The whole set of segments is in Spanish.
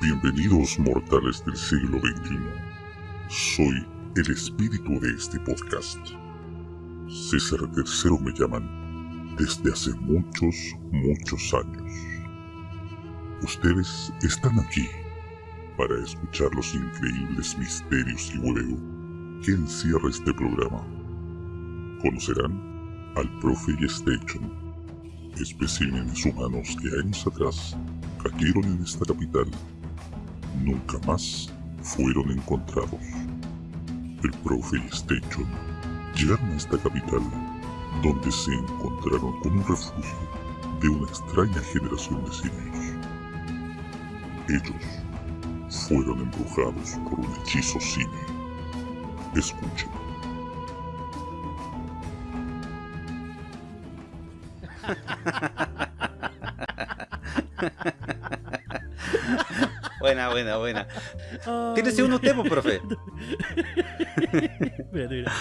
Bienvenidos mortales del siglo XXI. Soy el espíritu de este podcast. César III me llaman desde hace muchos, muchos años. Ustedes están aquí para escuchar los increíbles misterios y huevo que encierra este programa. Conocerán al profe Station, especímenes humanos que años atrás cayeron en esta capital. Nunca más fueron encontrados. El profe Station llegaron a esta capital donde se encontraron con un refugio de una extraña generación de simios. Ellos fueron embrujados por un hechizo simio. Escuchen. Buena, buena, buena. Tírese uno usted, pues, profe. Mira, mira.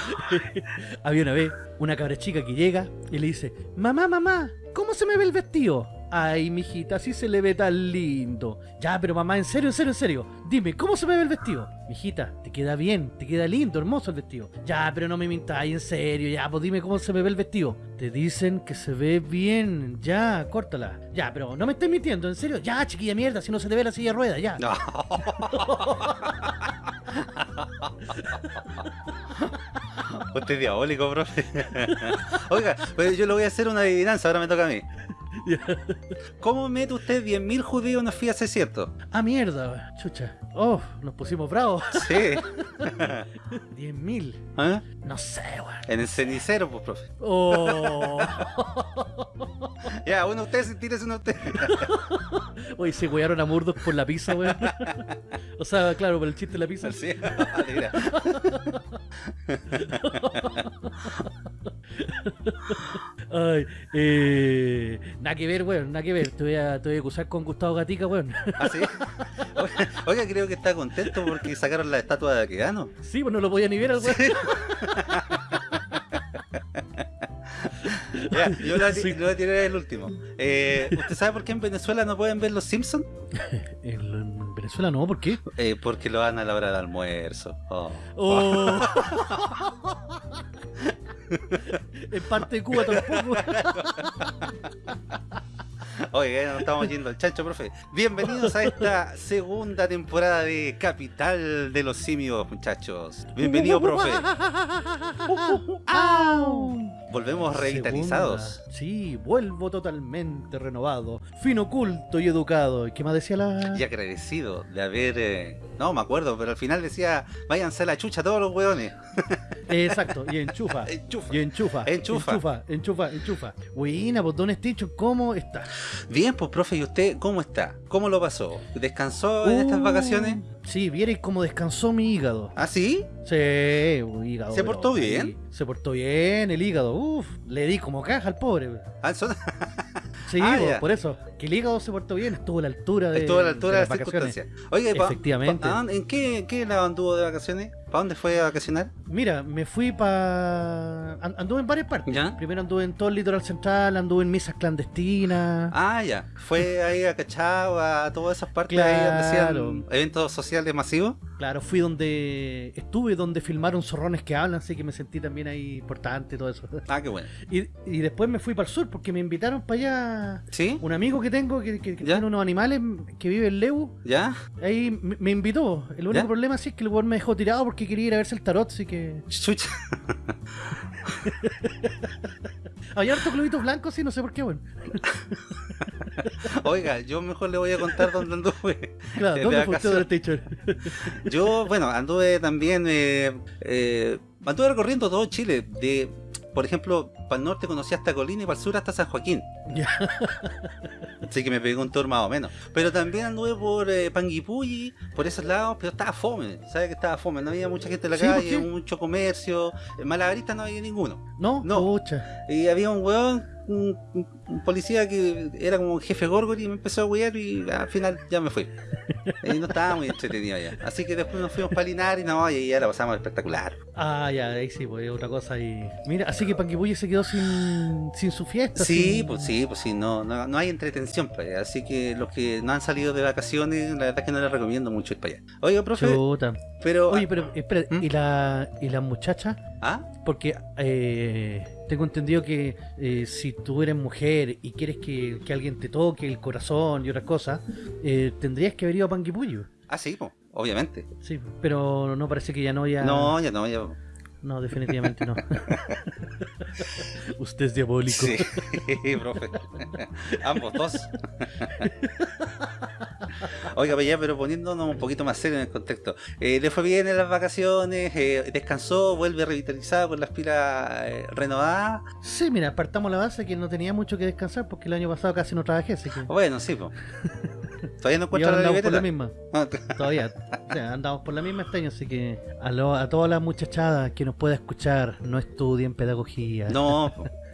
Había una vez una cabra chica que llega y le dice, mamá, mamá, ¿cómo se me ve el vestido? Ay, mijita, así se le ve tan lindo. Ya, pero mamá, en serio, en serio, en serio. Dime, ¿cómo se me ve el vestido? Mijita, te queda bien, te queda lindo, hermoso el vestido. Ya, pero no me mintáis, en serio, ya, pues dime cómo se me ve el vestido. Te dicen que se ve bien, ya, córtala. Ya, pero no me estés mintiendo, en serio. Ya, chiquilla mierda, si no se te ve la silla de rueda, ya. No. Usted es diabólico, profe. Oiga, pues yo le voy a hacer una adivinanza, ahora me toca a mí. ¿Cómo mete usted 10.000 judíos en una fía cierto? Ah, mierda, chucha. Oh, nos pusimos bravos. Sí. 10.000. ¿Ah? No sé, weón. En el cenicero, pues, profe. Oh. Ya, uno usted, sí, tírese uno usted. Oye, se wearon a Murdoch por la pizza, weón. O sea, claro, por el chiste de la pizza. Sí, mira. Ay, eh. Nada que ver, weón, nada que ver. Te voy a, te voy a acusar con Gustavo Gatica, weón. ¿Ah, sí? Oiga, creo que está contento porque sacaron la estatua de Aquedano. Sí, pues no lo podía ni ver al weón. Ya, yo lo, Sí. lo voy a tirar el último. Eh, ¿Usted sabe por qué en Venezuela no pueden ver los Simpsons? En, en Venezuela no, ¿por qué? Eh, porque lo van a la hora del almuerzo. Oh. Oh. En parte de Cuba tampoco. Ya nos estamos yendo al chancho, profe. Bienvenidos a esta segunda temporada de Capital de los Simios, muchachos. Bienvenido, profe. Volvemos revitalizados. Segunda. Sí, vuelvo totalmente renovado, fino, culto y educado. ¿Y ¿Qué más decía la...? Y agradecido de haber... eh, No me acuerdo, pero al final decía, váyanse a la chucha todos los hueones. Exacto, y enchufa. Enchufa. Y enchufa. Enchufa. Enchufa, enchufa, enchufa. Buena, pues Don Stitch, ¿cómo está? Bien, pues profe, ¿y usted cómo está? ¿Cómo lo pasó? ¿Descansó en estas vacaciones? Sí, vierais cómo descansó mi hígado. ¿Ah, sí? Sí, hígado. ¿Se portó bien? Se portó bien el hígado. Uf, le di como caja al pobre. Ah, son- Sí, Ah, ya. por eso. Que el hígado se portó bien, estuvo a la altura de. Estuvo a la altura de las las vacaciones. circunstancias. Oiga, ¿y pa- Efectivamente. pa- ¿a dónde- ¿en qué, qué lado anduvo de vacaciones? ¿Para dónde fue a vacacionar? Mira, me fui para. Anduve en varias partes. ¿Ya? Primero anduve en todo el litoral central, anduve en misas clandestinas. Ah, ya. ¿Fue ahí a Cachao, a todas esas partes ahí donde hacían eventos sociales masivos? Claro, fui donde. Estuve donde filmaron zorrones que hablan, así que me sentí también ahí importante y todo eso. Ah, qué bueno. Y, y después me fui para el sur porque me invitaron para allá. ¿Sí? Un amigo que tengo que, que- tiene unos animales que vive en Leu. ¿Ya? Ahí me, me invitó. El único ¿Ya? problema sí es que el weón me dejó tirado porque quería ir a verse el tarot, así que. Chucha. Había harto globitos blancos, sí, no sé por qué, weón. Oiga, yo mejor le voy a contar dónde anduve. Claro, de ¿dónde del teacher? Yo, bueno, anduve también, eh, eh, anduve recorriendo todo Chile. De, por ejemplo, para el norte conocí hasta Colina y para el sur hasta San Joaquín. Ya. Así que me pegué un tour más o menos. Pero también anduve por eh, Panguipulli, por esos lados, pero estaba fome. ¿Sabes que estaba fome? No había mucha gente en la Sí, ¿por calle, mucho comercio. En Malabarista no había ninguno. ¿No? No. Pucha. Y había un weón un, un policía que era como un jefe Gorgori y me empezó a huear y al final ya me fui. Y no estaba muy entretenido ya. Así que después nos fuimos para Linares y no, y ya la pasamos espectacular. Ah, ya, ahí sí, pues otra cosa y... Mira, así que Panguipulli se quedó sin, sin su fiesta. Sí, sin- pues sí, pues sí, no, no, no hay entretención para allá. Así que los que no han salido de vacaciones, la verdad es que no les recomiendo mucho ir para allá. Oiga, profe, Chuta. pero... Oye, pero espera, ¿Mm? ¿y la, y la muchacha? ¿Ah? Porque eh, tengo entendido que eh, si tú eres mujer y quieres que, que alguien te toque el corazón y otras cosas, eh, tendrías que haber ido a Panguipulli. Ah, sí, obviamente. Sí, pero no parece que ya no ya... No, ya no, ya... No, definitivamente no. Usted es diabólico. Sí, profe. Ambos dos. Oiga, pues ya, pero poniéndonos un poquito más serio en el contexto. Eh, le fue bien en las vacaciones, eh, descansó, vuelve revitalizado con las pilas eh, renovadas. Sí, mira, partamos la base que no tenía mucho que descansar porque el año pasado casi no trabajé, así que... Bueno, sí, pues. Todavía no encuentro la andamos por la misma. Ah, Todavía. O sea, andamos por la misma este año, así que a, lo- a todas las muchachadas que nos pueda escuchar, no estudien pedagogía. No,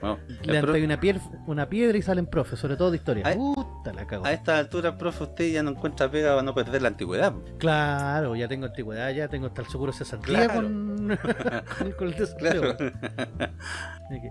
Levantan pro- una, una piedra y salen profes, sobre todo de historia. Ay. Puta la cago. a esta altura, profe, usted ya no encuentra pega para no perder la antigüedad. Claro, ya tengo antigüedad, ya tengo hasta el seguro de cesantía Claro. con, con, el. Claro.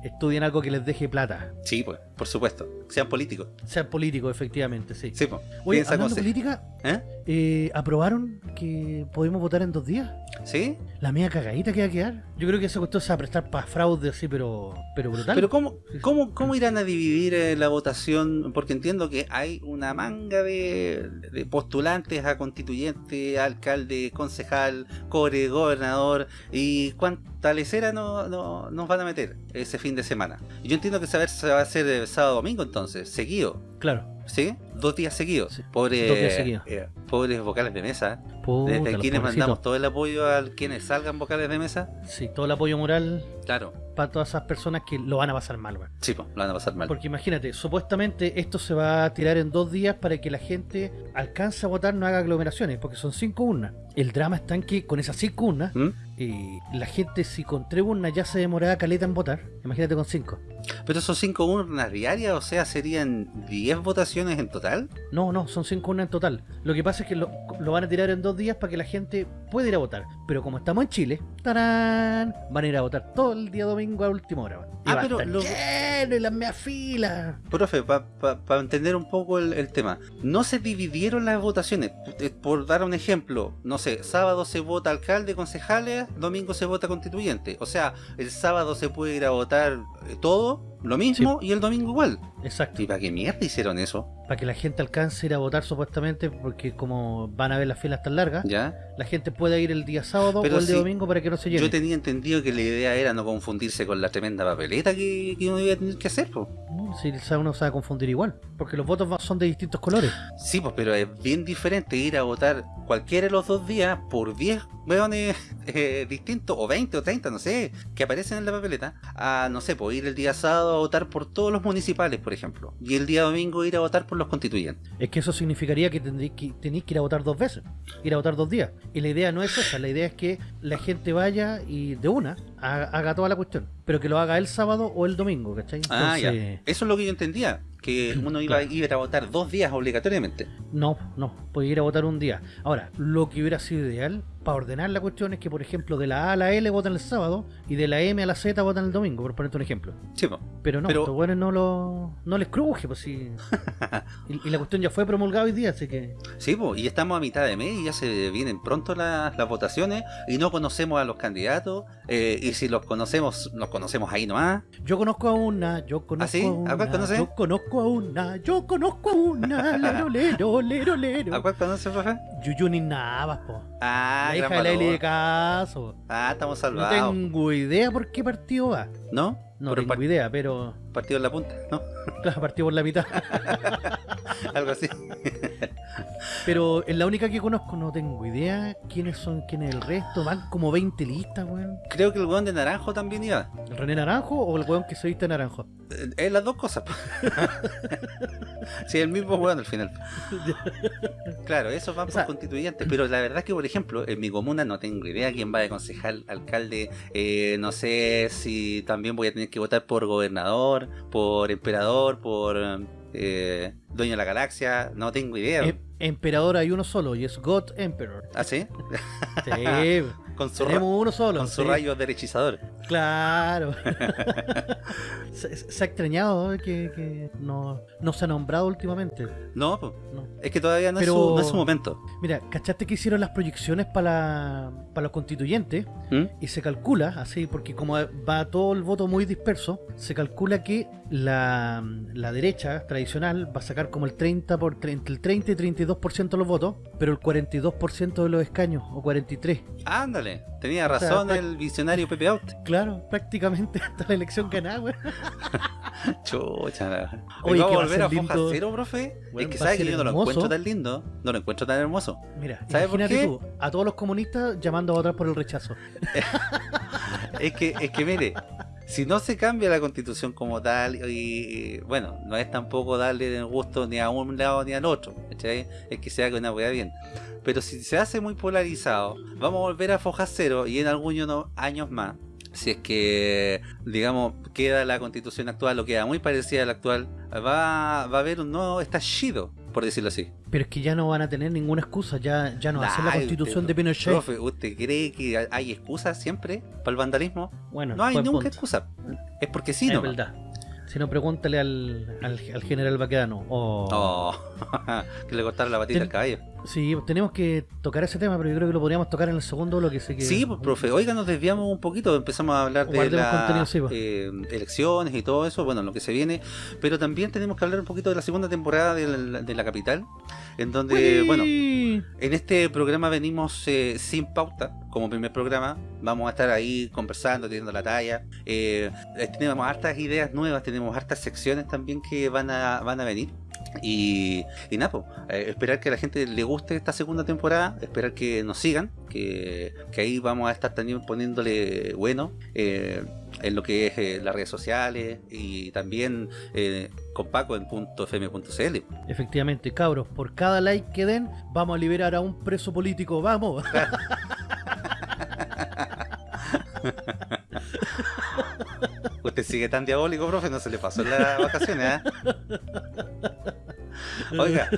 Estudien algo que les deje plata. Sí, pues, por supuesto. Sean políticos. Sean políticos, efectivamente, sí. Sí, pues. Oye, hablando de política, ¿Eh? eh, ¿aprobaron que podemos votar en dos días? ¿Sí? La media cagadita que va a quedar. Yo creo que esa cuestión se va a prestar para fraude así, pero, pero brutal. Pero ¿cómo, cómo, cómo irán a dividir eh, la votación? Porque entiendo que hay una manga de, de postulantes a constituyente, alcalde, concejal, core, gobernador y cuánta lecera no, no- nos van a meter ese fin de semana. Yo entiendo que a- se va a hacer eh, sábado domingo entonces, seguido. Claro. ¿Sí? Dos días seguidos. Sí, Pobres, dos días seguidos. eh, pobres vocales de mesa. Puta, Desde aquí les pobrecitos. mandamos todo el apoyo a quienes salgan vocales de mesa. Sí, todo el apoyo moral Claro. para todas esas personas que lo van a pasar mal, weón. Sí, pues, lo van a pasar mal. Porque imagínate, supuestamente esto se va a tirar en dos días para que la gente alcance a votar, no haga aglomeraciones, porque son cinco urnas. El drama está en que con esas cinco urnas, ¿Mm? Eh, la gente si con tres urnas ya se demoraba caleta en votar, imagínate con cinco. Pero son cinco urnas diarias, o sea, serían 10 votaciones en total. No, no, son cinco urnas en total. Lo que pasa es que lo, lo van a tirar en dos días para que la gente pueda ir a votar. Pero como estamos en Chile, ¡tarán! van a ir a votar todo el día domingo a última hora. Y Ah, va a pero estar lo- lleno y las meas filas. Profe, para entender un poco el, el tema, no se dividieron las votaciones. Eh, Por dar un ejemplo, no sé, sábado se vota alcalde, concejales, domingo se vota constituyente. O sea, el sábado se puede ir a votar eh, todo, lo mismo, y el domingo igual. Exacto. ¿Y para qué mierda hicieron eso? Para que la gente alcance a ir a votar supuestamente, porque como van a ver las filas tan largas, ¿Ya? la gente pueda ir el día sábado Pero o el día si- domingo para que no se llene. Yo tenía entendido que la idea era no confundirse con la tremenda papeleta que, que uno iba a tener que hacer. No, si uno se va a confundir igual, porque los votos son de distintos colores. Sí, pues, pero es bien diferente ir a votar cualquiera de los dos días por 10 weones eh, distintos, o 20 o 30, no sé, que aparecen en la papeleta, a, no sé, pues ir el día sábado a votar por todos los municipales, por ejemplo, y el día domingo ir a votar por los constituyentes. Es que eso significaría que tendréis que, tenéis que ir a votar dos veces, ir a votar dos días. Y la idea no es esa, la idea es que la gente vaya y de una haga, toda la cuestión, pero que lo haga el sábado o el domingo, ¿cachai? Ah, ya. Eso es lo que yo entendía, que uno iba Claro. a ir a votar dos días obligatoriamente. No, no, puede ir a votar un día. Ahora, lo que hubiera sido ideal para ordenar la cuestión es que, por ejemplo, de la A a la L votan el sábado y de la M a la Z votan el domingo, por ponerte un ejemplo. Sí, pues. Pero no, Pero- estos buenos no, lo, no les cruje, pues sí. y, y la cuestión ya fue promulgada hoy día, así que. Sí, pues, y estamos a mitad de mes y ya se vienen pronto las, las votaciones y no conocemos a los candidatos eh, y si los conocemos, los conocemos ahí nomás. Yo conozco a una, yo conozco sí? a ¿A una. cuál conoce? Yo conozco a una, yo conozco a una. Lero, lero, lero, lero. ¿A cuál conoces, profe? Yuyuni Navas, po. Ah, la gran hija de la Eli de Caso. Ah, estamos No salvados. tengo idea por qué partido va. ¿No? No tengo par- idea, pero. partido en la punta, ¿no? Claro, partido por la mitad. Algo así. Pero es la única que conozco, no tengo idea quiénes son, quién es el resto. Van como 20 listas, weón. Creo que el weón de naranjo también iba. ¿El René Naranjo o el weón que se viste naranjo? Eh, Es las dos cosas. sí, el mismo weón al final. Claro, eso va por sea- constituyentes, pero la verdad es que, por ejemplo, en mi comuna no tengo idea quién va de concejal, alcalde, eh, no sé si también voy a tener que votar por gobernador, por emperador, por eh, dueño de la galaxia, no tengo idea. Em- emperador hay uno solo y es God Emperor. ¿Ah, sí? Sí, Con su, tenemos uno solo. con su sí. rayo derechizador. Claro. se, se ha extrañado que, que no, no se ha nombrado últimamente. No, No. es que todavía no, Pero- es, su, no es su momento. Mira, ¿cachaste que hicieron las proyecciones para para los constituyentes? ¿Mm? Y se calcula, así, porque como va todo el voto muy disperso, se calcula que la, la derecha tradicional va a sacar como el 30 por, entre el 30 y 32% de los votos, pero el 42% de los escaños, o 43. Ándale, tenía O sea, razón el visionario Pepe Out. Claro, prácticamente hasta la elección ganada, güey. Chucha. Oye, ¿Vamos a a volver ser a Foja. Cero, profe? Bueno, es que va a sabe que yo no lo encuentro tan lindo, no lo encuentro tan hermoso. Mira, ¿Sabe por qué? tú, a todos los comunistas llamando a votar por el rechazo. Es que, es que mire, si no se cambia la constitución como tal, y, bueno, no es tampoco darle el gusto ni a un lado ni al otro. Es que se haga una weá bien. Pero si se hace muy polarizado, vamos a volver a foja cero y en algunos años más, si es que, digamos, queda la constitución actual o queda muy parecida a la actual, va, va a haber un nuevo estallido, por decirlo así. Pero es que ya no van a tener ninguna excusa, ya, ya no hacen la Ay, constitución pero, de Pinochet. Profe, ¿usted cree que hay excusas siempre para el vandalismo? bueno, No hay nunca punto. excusa. Es porque sí, es no. verdad. Si no, pregúntale al, al, al general Baquedano. Oh, que le cortaron la patita Ten- al caballo. Sí, tenemos que tocar ese tema, pero yo creo que lo podríamos tocar en el segundo bloque. Así que... Sí, pues, profe. Oiga, nos desviamos un poquito. Empezamos a hablar de las sí, eh, elecciones y todo eso. Bueno, lo que se viene. Pero también tenemos que hablar un poquito de la segunda temporada de la, de la capital. En donde, bueno, en este programa venimos eh, sin pauta. Como primer programa. Vamos a estar ahí conversando, teniendo la talla. Eh, tenemos hartas ideas nuevas. Tenemos hartas secciones también que van a, van a venir. Y, y nada, pues, eh, esperar que a la gente le guste esta segunda temporada, esperar que nos sigan, que, que ahí vamos a estar también poniéndole bueno eh, en lo que es eh, las redes sociales y también eh, con Paco en .fm.cl. Efectivamente, cabros, por cada like que den, vamos a liberar a un preso político. ¡Vamos! Usted sigue tan diabólico, profe, no se le pasó en las vacaciones, ¿ah? Oiga,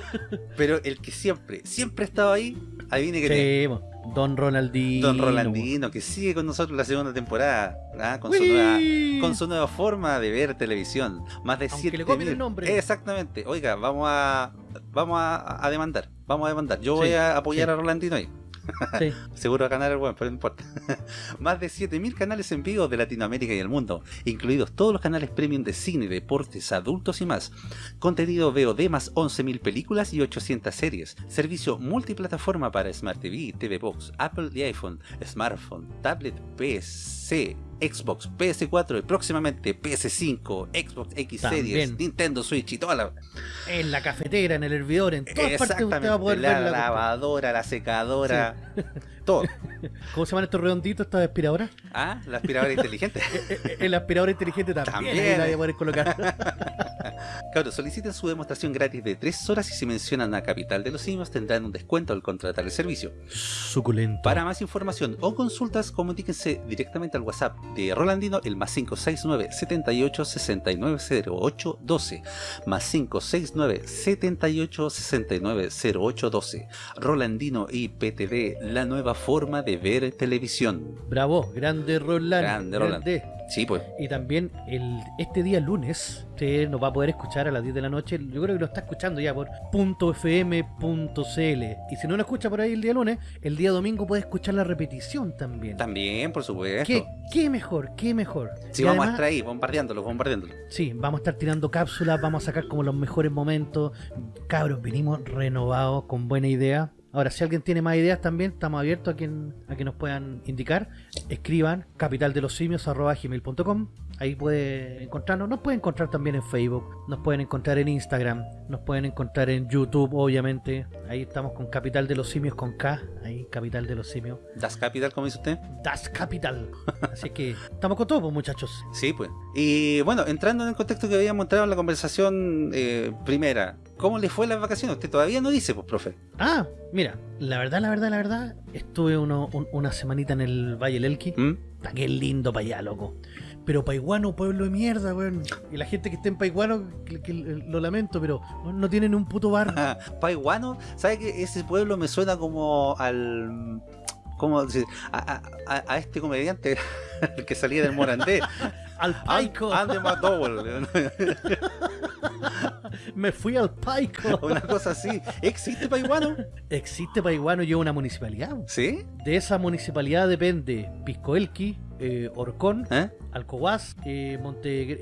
pero el que siempre, siempre ha estado ahí, adivine que tiene. Sí. Don Ronaldinho. Don Rolandino, que sigue con nosotros la segunda temporada, ¿ah? con, su nueva, con su nueva forma de ver televisión. Más de Aunque 7 le copien el nombre. Exactamente. Oiga, vamos a vamos a, a demandar. Vamos a demandar. Yo Sí, voy a apoyar sí. a Rolandino ahí. Seguro va a ganar el buen, pero no importa. Más de 7000 canales en vivo de Latinoamérica y el mundo, incluidos todos los canales premium de cine, deportes, adultos y más. Contenido VOD más 11.000 películas y 800 series. Servicio multiplataforma para Smart TV, TV Box, Apple y iPhone, smartphone, tablet, PC, Xbox, PS4 y próximamente PS5, Xbox X Series. Nintendo Switch y toda la... En la cafetera, en el hervidor, en todas partes usted va a poder la ver la lavadora, la secadora, todo. ¿Cómo se llaman estos redonditos, estas aspiradoras? Ah, la aspiradora inteligente. El aspirador inteligente también, También. a poder colocar. Cabros, soliciten su demostración gratis de 3 horas y si mencionan a Capital de los Simios tendrán un descuento al contratar el servicio. Suculento. Para más información o consultas, comuníquense directamente al WhatsApp de Rolandino, el más 569 78 69 08 12. Más 569 78 69 08 12. Rolandino IPTV, la nueva forma de ver televisión. Bravo, grande Roland. Grande Roland. grande. Sí, pues. Y también el, este día lunes, usted nos va a poder escuchar a las 10 de la noche. Yo creo que lo está escuchando ya por .fm.cl. Y si no lo escucha por ahí el día lunes, el día domingo puede escuchar la repetición también. También, por supuesto. ¿Qué, qué mejor, qué mejor. Si Y vamos a además- estar ahí, bombardeándolo, bombardeándolo. Sí, vamos a estar tirando cápsulas, vamos a sacar como los mejores momentos. Cabros, venimos renovados, con buena idea. Ahora, si alguien tiene más ideas también, estamos abiertos a, quien, a que nos puedan indicar. Escriban capitaldelosimios.com ahí puede encontrarnos. Nos pueden encontrar también en Facebook, nos pueden encontrar en Instagram, nos pueden encontrar en YouTube, obviamente. Ahí estamos con Capital de los Simios con K, ahí Capital de los Simios. Das Capital, como dice usted. Das Capital. Así que estamos con todo, pues, muchachos. Sí, pues. Y bueno, entrando en el contexto que habíamos entrado en la conversación eh, primera, ¿cómo le fue las vacaciones? Usted todavía no dice, pues, profe. Ah, mira, la verdad, la verdad, la verdad, estuve uno, un- una semanita en el Valle del Elqui. ¿Mm? Qué lindo para allá, loco. Pero Paiguano, pueblo de mierda, weón. Y la gente que está en Paiguano, que, que lo lamento, pero no tienen un puto bar. Paiguano, ¿sabe que ese pueblo me suena como al. ¿Cómo decir? A, a- a- a este comediante el que salía del Morandé. al Paico. Andy McDowell. Me fui al Paico. Una cosa así. ¿Existe Paiguano? Existe Paiguano y es una municipalidad. ¿Sí? De esa municipalidad depende Piscoelqui, eh, Orcón, ¿Eh? Eh, Monte,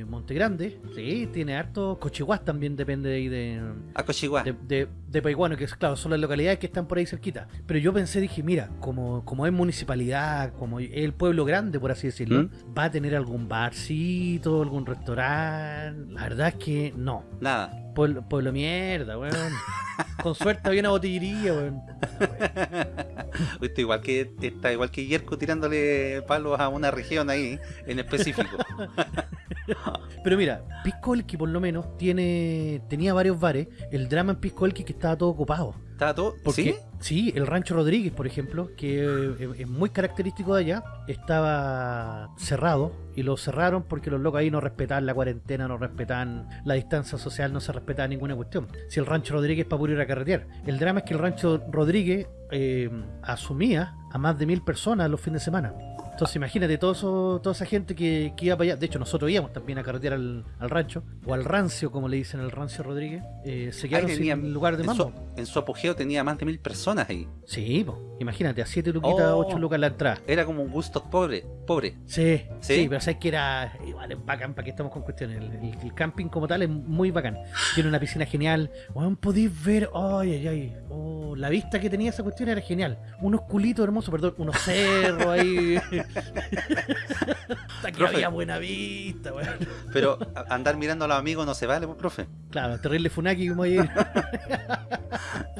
eh, Montegrande. Sí, tiene harto. Cochihuás también depende de ahí de, A Cochiguá. de, de, de Paiguano, que es claro, son las localidades que están por ahí cerquita. Pero yo pensé, dije, mira, como, como es municipalidad, como es el pueblo grande, por así decirlo, ¿Mm? va a tener algún barcito, algún restaurante. La verdad es que no. Nada. Pueblo, pueblo mierda, weón. Con suerte había una botillería, weón. Usted igual que está igual que Yerko tirándole palos a una región ahí en específico. Pero mira, Pisco Elqui por lo menos tiene tenía varios bares. El drama en Pisco Elqui que estaba todo ocupado. ¿Estaba todo? Porque, ¿Sí? sí, el Rancho Rodríguez, por ejemplo, que eh, es muy característico de allá, estaba cerrado y lo cerraron porque los locos ahí no respetaban la cuarentena, no respetaban la distancia social, no se respetaba ninguna cuestión. Si el Rancho Rodríguez es para puro ir a carretear. El drama es que el Rancho Rodríguez eh, asumía a más de mil personas los fines de semana. Entonces imagínate todo eso, toda esa gente que, que iba para allá. De hecho, nosotros íbamos también a carretear al, al rancho, o al rancio, como le dicen al rancio Rodríguez. Eh, se quedaron tenía- sin lugar de en, su, en su apogeo tenía más de mil personas ahí. Sí, po. imagínate, a 7 luquitas, Oh. 8 lucas la entrada. Era como un gusto pobre, pobre. Sí, ¿Sí? sí, pero sabes que era igual es bacán para que estamos con cuestiones. El, el- el camping como tal es muy bacán. Tiene una piscina genial. Weón, podéis ver, ay, ay, ay. Oh, la vista que tenía esa cuestión era genial. Unos culitos hermosos, perdón, unos cerros ahí. Hasta que Profe. había buena vista, weón. Pero andar mirando a los amigos no se vale, pues, profe. Claro, terrible Funaki como ayer.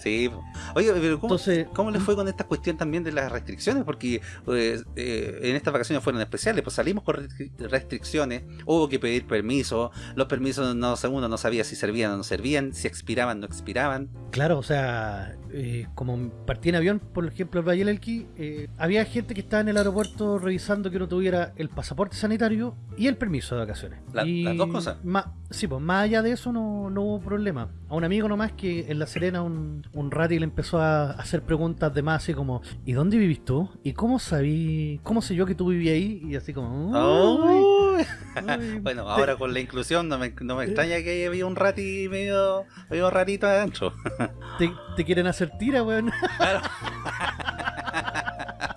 Sí. Oye, pero ¿cómo, Entonces, cómo le fue con esta cuestión también de las restricciones? Porque pues, eh, en estas vacaciones fueron especiales, pues salimos con restri- restricciones, hubo que pedir permiso, los permisos no, uno no sabía si servían o no servían, si expiraban o no expiraban. Claro, o sea, eh, como partí en avión, por ejemplo, al Valle del Elqui, eh, había gente que estaba en el aeropuerto revisando que uno tuviera el pasaporte sanitario y el permiso de vacaciones. La- Y las dos cosas. ma- sí, pues más allá de eso no, no hubo problema. A un amigo nomás que en La Serena un, un rati le empezó a hacer preguntas de más así como, ¿y dónde vivís tú? ¿Y cómo sabí, cómo sé yo que tú vivías ahí? Y así como, "Uy, Uy. uy". Bueno, ahora con la inclusión no me, no me extraña que había un rati medio, medio rarito adentro. te, te quieren hacer tira, weón. Claro.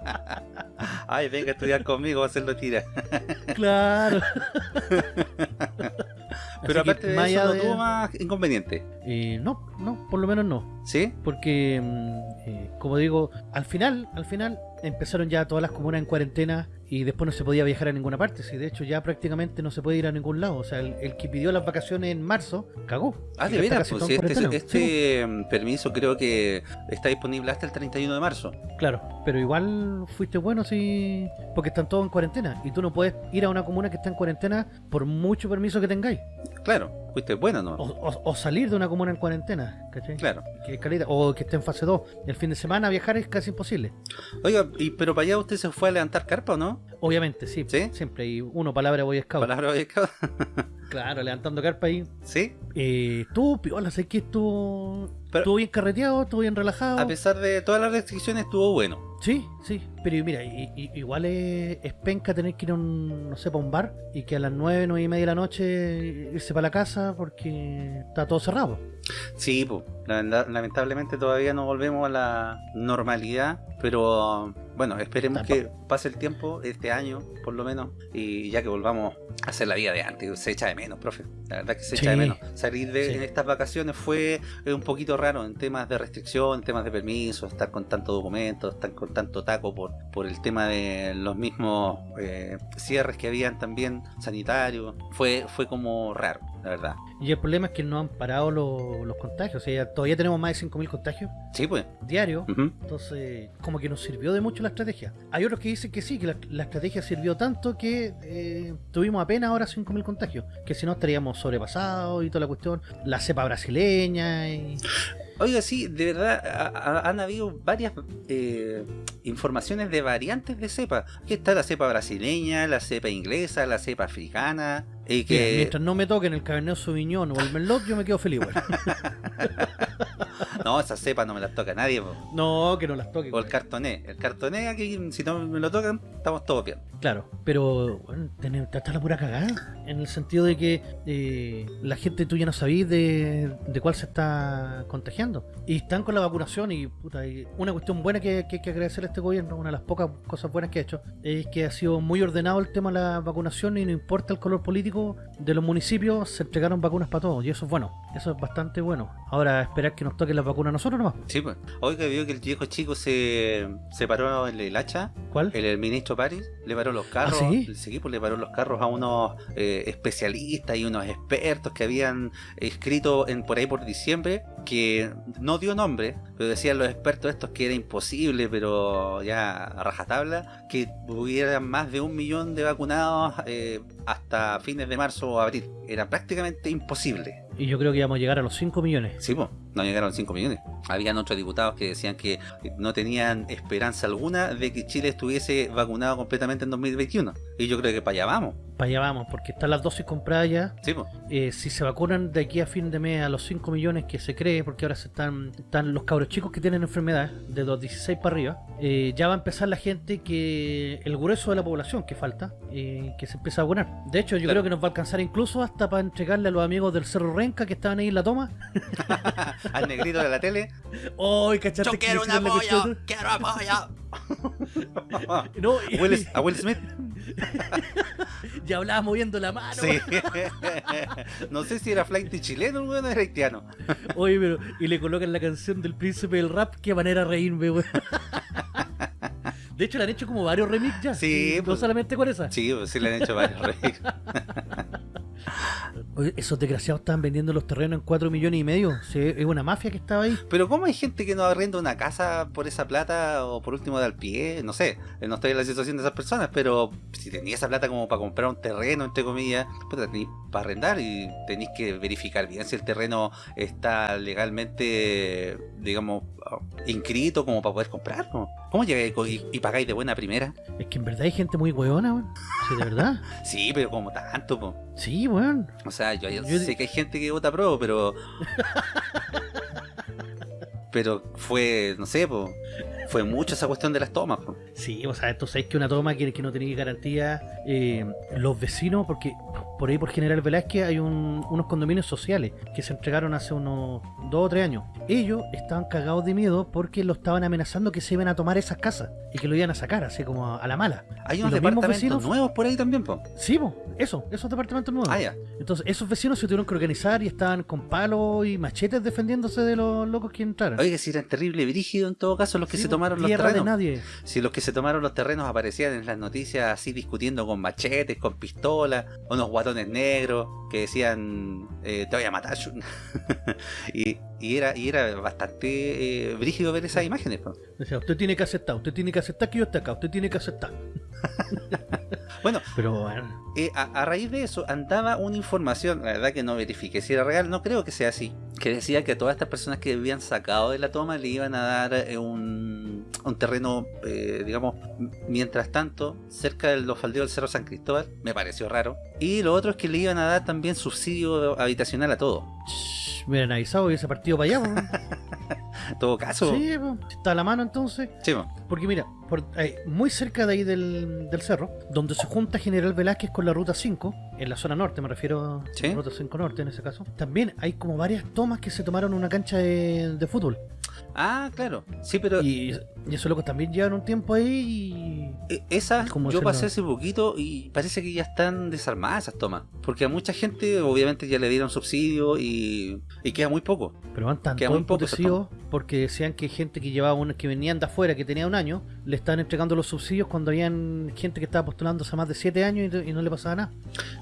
Ay, venga a estudiar conmigo, va a hacerlo tira. claro. Pero Así aparte de eso, allá no de- tuvo más inconveniente. Eh, no, no, por lo menos no. ¿Sí? Porque, mm, eh, como digo, al final, al final empezaron ya todas las comunas en cuarentena y después no se podía viajar a ninguna parte. Si de hecho ya prácticamente no se puede ir a ningún lado. O sea, el, el que pidió las vacaciones en marzo, cagó. Ah, de veras, pues este, este mm, permiso creo que está disponible hasta el 31 de marzo. Sí, claro, pero igual fuiste bueno si... Porque están todos en cuarentena y tú no puedes ir a una comuna que está en cuarentena por mucho permiso que tengáis. Claro, fuiste bueno, ¿no? O, o- o salir de una comuna en cuarentena, ¿cachai? Claro. Que caleta, o que esté en fase 2. El fin de semana viajar es casi imposible. Oiga, y, pero para allá usted se fue a levantar carpa o no? Obviamente, sí. ¿Sí? Siempre. Y uno, palabra Boy Scout. Palabra cada- Claro, levantando carpa ahí. ¿Sí? Eh, estuvo piola, sé que estuvo. Pero- estuvo bien carreteado, estuvo bien relajado. A pesar de todas las restricciones, estuvo bueno. Sí, sí. Pero mira, i- igual es, es penca tener que ir a un, no sé, para un bar y que a las 9, 9 y media de la noche irse para la casa porque está todo cerrado. Sí, pues, la- lamentablemente todavía no volvemos a la normalidad, pero bueno, esperemos Tampoco. que pase el tiempo, este año por lo menos, y ya que volvamos a hacer la vida de antes, se echa de menos, profe, la verdad que se Sí. echa de menos. Salir de Sí. en estas vacaciones fue eh, un poquito raro en temas de restricción, en temas de permiso, estar con tanto documento, estar con tanto taco por por, por el tema de los mismos eh, cierres que habían también sanitarios. Fue, fue como raro, la verdad. Y el problema es que no han parado los, los contagios. O sea, todavía tenemos más de 5.000 contagios Sí, pues. diarios. Ujú. Entonces, como que nos sirvió de mucho la estrategia. Hay otros que dicen que sí, que la, la estrategia sirvió tanto que eh, tuvimos apenas ahora 5.000 contagios. Que si no estaríamos sobrepasados y toda la cuestión. La cepa brasileña y... Oiga, sí, de verdad, ha- ha- han habido varias eh, informaciones de variantes de cepa. Aquí está la cepa brasileña, la cepa inglesa, la cepa africana. Y que mientras no me toquen el Cabernet Sauvignon o el Merlot, yo me quedo feliz. no, esa cepa no me la toca nadie. po. no, que no las toquen. O el cartoné. El cartoné, aquí, si no me lo tocan, estamos todos bien. Claro, pero bueno, está la pura cagada. En el sentido de que eh, la gente tú ya no sabís de, de cuál se está contagiando. Y están con la vacunación y, puta, y una cuestión buena que, que hay que agradecer a este gobierno, una de las pocas cosas buenas que ha hecho, es que ha sido muy ordenado el tema de la vacunación y no importa el color político de los municipios, se entregaron vacunas para todos y eso es bueno, eso es bastante bueno. Ahora esperar que nos toquen las vacunas a nosotros nomás. Sí, pues. Oiga, vio que el viejo chico se, se paró en el hacha. ¿Cuál? El, el ministro París le paró los carros. ¿Ah, sí? sí, pues le paró los carros a unos eh, especialistas y unos expertos que habían escrito en, por ahí por diciembre que no dio nombre, pero decían los expertos estos que era imposible, pero ya a rajatabla, que hubieran más de un millón de vacunados eh, hasta fines de marzo o abril. Era prácticamente imposible. Y yo creo que vamos a llegar a los 5 millones. Sí, pues, no llegaron 5 millones. Habían otros diputados que decían que no tenían esperanza alguna de que Chile estuviese vacunado completamente en 2021. Y yo creo que para allá vamos. Para allá vamos, porque están las dosis compradas ya. Sí. Eh, si se vacunan de aquí a fin de mes a los 5 millones que se cree, porque ahora se están, están los cabros chicos que tienen enfermedades, de los 16 para arriba, eh, ya va a empezar la gente que, el grueso de la población que falta, eh, que se empieza a vacunar. De hecho, yo Claro. creo que nos va a alcanzar incluso hasta para entregarle a los amigos del Cerro Renca que estaban ahí en la toma. Al negrito de la tele. ¡Ay, cachaste! que le hicieron la cuestión? quiero apoyo. No, y, a, Will, a Will Smith. y hablaba moviendo la mano. Sí. no sé si era flight chileno o era haitiano. Oye, pero. Y le colocan la canción del príncipe del rap. Qué manera reírme, weón. De hecho, le han hecho como varios remix ya. Sí, No pues. solamente con esa. Sí, pues sí le han hecho varios remixes. Oye, esos desgraciados estaban vendiendo los terrenos en 4 millones y medio. Sí, es una mafia que estaba ahí. Pero ¿cómo hay gente que no arrenda una casa por esa plata o por último de al pie? No sé, no estoy en la situación de esas personas, pero si tenía esa plata como para comprar un terreno, entre comillas, pues tenéis para arrendar y tenéis que verificar bien si el terreno está legalmente, digamos, inscrito como para poder comprarlo. ¿Cómo llegáis y, y pagáis de buena primera? Es que en verdad hay gente muy hueona. Sí, de verdad. Sí, pero como tanto, po. Sí, weón. O sea, yo, yo Yo- sé que hay gente que vota pro, pero... pero fue, no sé, po. Fue mucho esa cuestión de las tomas, po. Sí, o sea, entonces es que una toma que, que no tenía garantía. eh, los vecinos, porque por ahí por General Velázquez hay un- unos condominios sociales que se entregaron hace unos dos o tres años. Ellos estaban cagados de miedo porque lo estaban amenazando que se iban a tomar esas casas y que lo iban a sacar, así como a, la mala. Hay ¿Y unos departamentos vecinos? nuevos por ahí también, po. Sí, po, eso, esos departamentos nuevos. Ah, ya. Entonces, esos vecinos se tuvieron que organizar y estaban con palos y machetes defendiéndose de los locos que entraron. Oiga, si eran terrible brígido en todo caso los que Sí, se po, tomaron los tierra de terrenos. nadie. Si los que se tomaron los terrenos aparecían en las noticias así discutiendo con machetes, con pistolas, unos guatones negros que decían eh, te voy a matar. y, y era y era bastante eh, brígido ver esas imágenes. po. Decía, usted tiene que aceptar, usted tiene que aceptar que yo esté acá, usted tiene que aceptar. Bueno, Pero bueno, eh, a, a raíz de eso andaba una información, la verdad que no verifiqué si era real, no creo que sea así, que decía que a todas estas personas que habían sacado de la toma le iban a dar eh, un, un terreno, eh, digamos, mientras tanto, cerca de los faldeos del Cerro San Cristóbal, me pareció raro. Y lo otro es que le iban a dar también subsidio habitacional a todo. hubieran avisado y ese partido para allá. todo caso, sí, está a la mano entonces. sí, po. Porque mira, por, ahí, muy cerca de ahí del, del cerro, donde se junta General Velázquez con la Ruta 5, en la zona norte, me refiero Sí. a la Ruta 5 norte en ese caso, también hay como varias tomas que se tomaron en una cancha de, de fútbol. Ah, claro. Sí, pero Y, y esos locos también llevan un tiempo ahí y... e- esas ¿Cómo yo pasé hace poquito y parece que ya están desarmadas esas tomas. Porque a mucha gente obviamente ya le dieron subsidio y, y queda muy poco. Pero van tan porque decían que gente que llevaba un, que venían de afuera, que tenía un año, le estaban entregando los subsidios cuando habían gente que estaba postulándose hace más de 7 años y, y no le pasaba nada.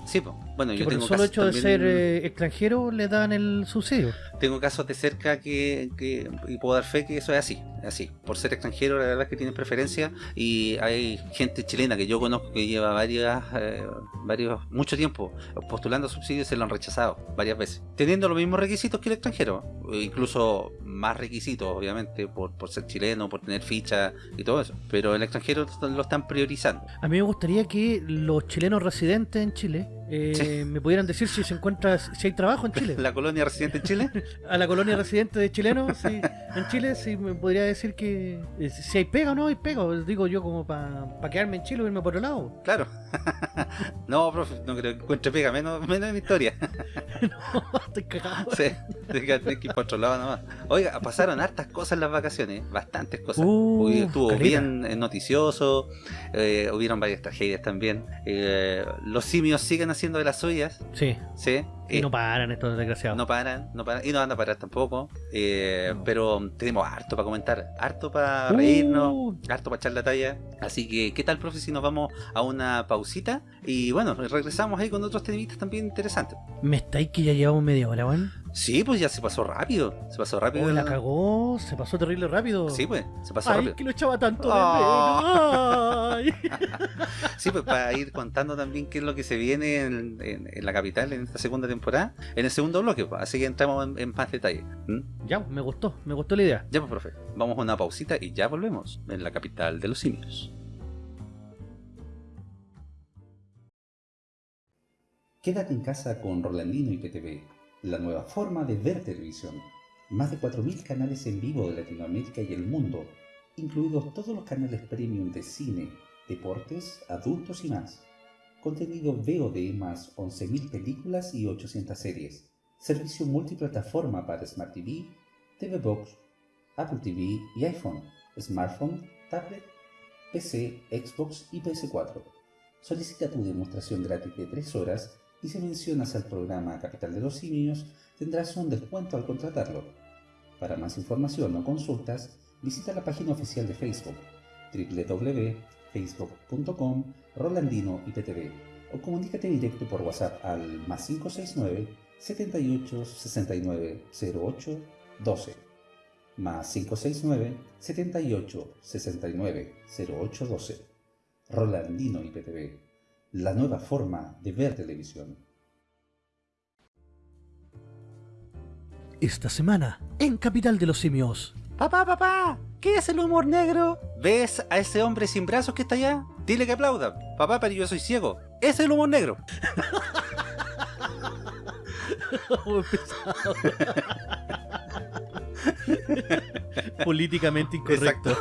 Sí, pues. Bueno, Que yo por el tengo solo casos hecho de ser eh, extranjero le dan el subsidio. Tengo casos de cerca que, que- y puedo dar fe que eso es así, así. Por ser extranjero, la verdad es que tienen preferencia y hay gente chilena que yo conozco que lleva varias, eh, varios, mucho tiempo postulando subsidios y se lo han rechazado varias veces. Teniendo los mismos requisitos que el extranjero, incluso más requisitos, obviamente, por, por ser chileno, por tener ficha y todo eso. Pero el extranjero lo están priorizando. A mí me gustaría que los chilenos residentes en Chile eh, Sí. me pudieran decir si se encuentra, si hay trabajo en Chile. La colonia residente en Chile, A la colonia residente de chilenos sí, en Chile, sí me podría decir que eh, si hay pega o no hay pega. Digo yo como para quedarme en Chile o irme por otro lado. claro. no, profe, no creo que encuentre pega, menos, menos en mi historia. Estoy cagado. Sí, tenés que ir para otro lado nomás. Oiga, pasaron hartas cosas en las vacaciones, bastantes cosas. Uh, estuvo bien eh, noticioso, eh, hubieron varias tragedias también. Eh, los simios siguen haciendo de las suyas, Sí, ¿sí? y Eh, no paran estos desgraciados. no paran, no paran, y no van a parar tampoco. Eh, No. Pero tenemos harto para comentar, harto para Uh. reírnos, harto para echar la talla. Así que, ¿qué tal, profe, si nos vamos a una pausita? Y bueno, regresamos ahí con otros temitas también interesantes. Me estáis que ya llevamos media hora, weón. Sí, pues ya se pasó rápido, se pasó rápido. Oh, la cagó, se pasó terrible rápido. Sí, pues, se pasó Ay, rápido. que lo echaba tanto de menos. Ay. Sí, pues para ir contando también qué es lo que se viene en, en- en la capital en esta segunda temporada, en el segundo bloque, pues, así que entramos en, en más detalle. ¿Mm? Ya, me gustó, me gustó la idea. Ya pues, profe, vamos a una pausita y ya volvemos en la capital de los simios. Quédate en casa con Rolandino y PTV, la nueva forma de ver televisión. Más de 4.000 canales en vivo de Latinoamérica y el mundo, incluidos todos los canales premium de cine, deportes, adultos y más. Contenido VOD más 11.000 películas y 800 series. Servicio multiplataforma para Smart TV, TV Box, Apple TV y iPhone, smartphone, tablet, PC, Xbox y PS4. Solicita tu demostración gratis de 3 horas y si mencionas al programa Capital de los Simios tendrás un descuento al contratarlo. Para más información o consultas, visita la página oficial de Facebook www.facebook.com Rolandino IPTV o comunícate directo por WhatsApp al más 569 78 69 08 12 más 569 78 69 08 12 Rolandino IPTV, la nueva forma de ver televisión. Esta semana, en Capital de los Simios. Papá, papá, ¿qué es el humor negro? ¿Ves a ese hombre sin brazos que está allá? Dile que aplauda. Papá, pero yo soy ciego. Ese es el humor negro. Políticamente incorrecto.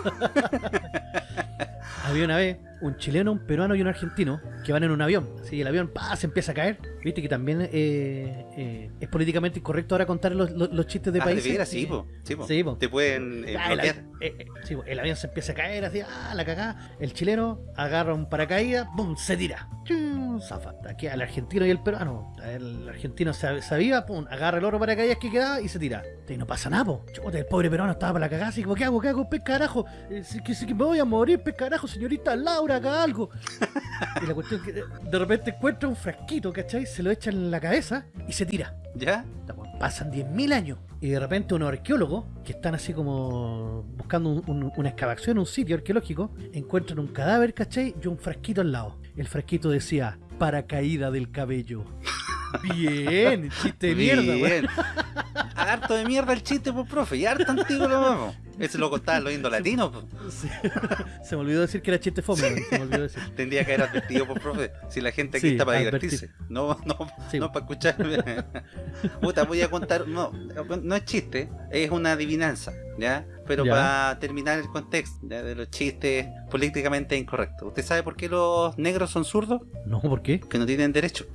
Había una vez un chileno, un peruano y un argentino que van en un avión. Así el avión pa, se empieza a caer. Viste que también eh, eh, es políticamente incorrecto ahora contar los, los- los chistes de ah, países. veras, sí, po. Sí, po. Sí, po. Te pueden eh, Ah, el, bloquear. avión, eh, sí, el avión se empieza a caer así, ah, la cagá. El chileno agarra un paracaídas, ¡pum! se tira. Chum, Zafa. Aquí al argentino y el peruano. El argentino se, se aviva, ¡pum! agarra el otro paracaídas que queda y se tira. Y no pasa nada, po. Chuta, el pobre peruano estaba para la cagada, así como, ¿qué hago? ¿Qué hago? Pez carajo. Que me voy a morir, pez carajo, señorita Laura, haga algo. y la cuestión es que de repente encuentra un frasquito, ¿cachai? Se lo echa en la cabeza y se tira. ¿Ya? Pasan 10.000 años y de repente unos arqueólogos que están así como buscando un- un- una excavación, un sitio arqueológico, encuentran un cadáver, ¿cachai? Y un frasquito al lado. El frasquito decía, paracaída del cabello. Bien, chiste de mierda, weón. Bien. harto de mierda el chiste, pues, profe. Y harto antiguo lo vamos. Ese lo contaba lo viendo latino, pues. Sí. Se me olvidó decir que era chiste fome, weón, se me olvidó decir. Tendría que haber advertido, pues, profe. Si la gente aquí Sí, está para advertir. divertirse. No, no, Sí. no para escucharme. Puta, voy a contar. No, no es chiste, es una adivinanza, ¿ya? Pero Ya. para terminar el contexto ¿ya? de los chistes políticamente incorrectos. ¿Usted sabe por qué los negros son zurdos? No, ¿por qué? Que no tienen derecho.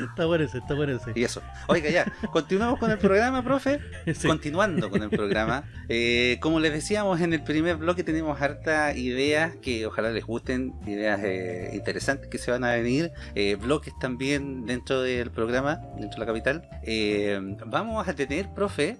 Está bueno ese, está bueno ese. Y eso. Oiga, ya, continuamos con el programa, profe. Sí. Continuando con el programa. eh, como les decíamos en el primer bloque, tenemos harta ideas que ojalá les gusten, ideas eh, interesantes que se van a venir, eh, bloques también dentro del programa, dentro de la capital. Vamos a tener, profe,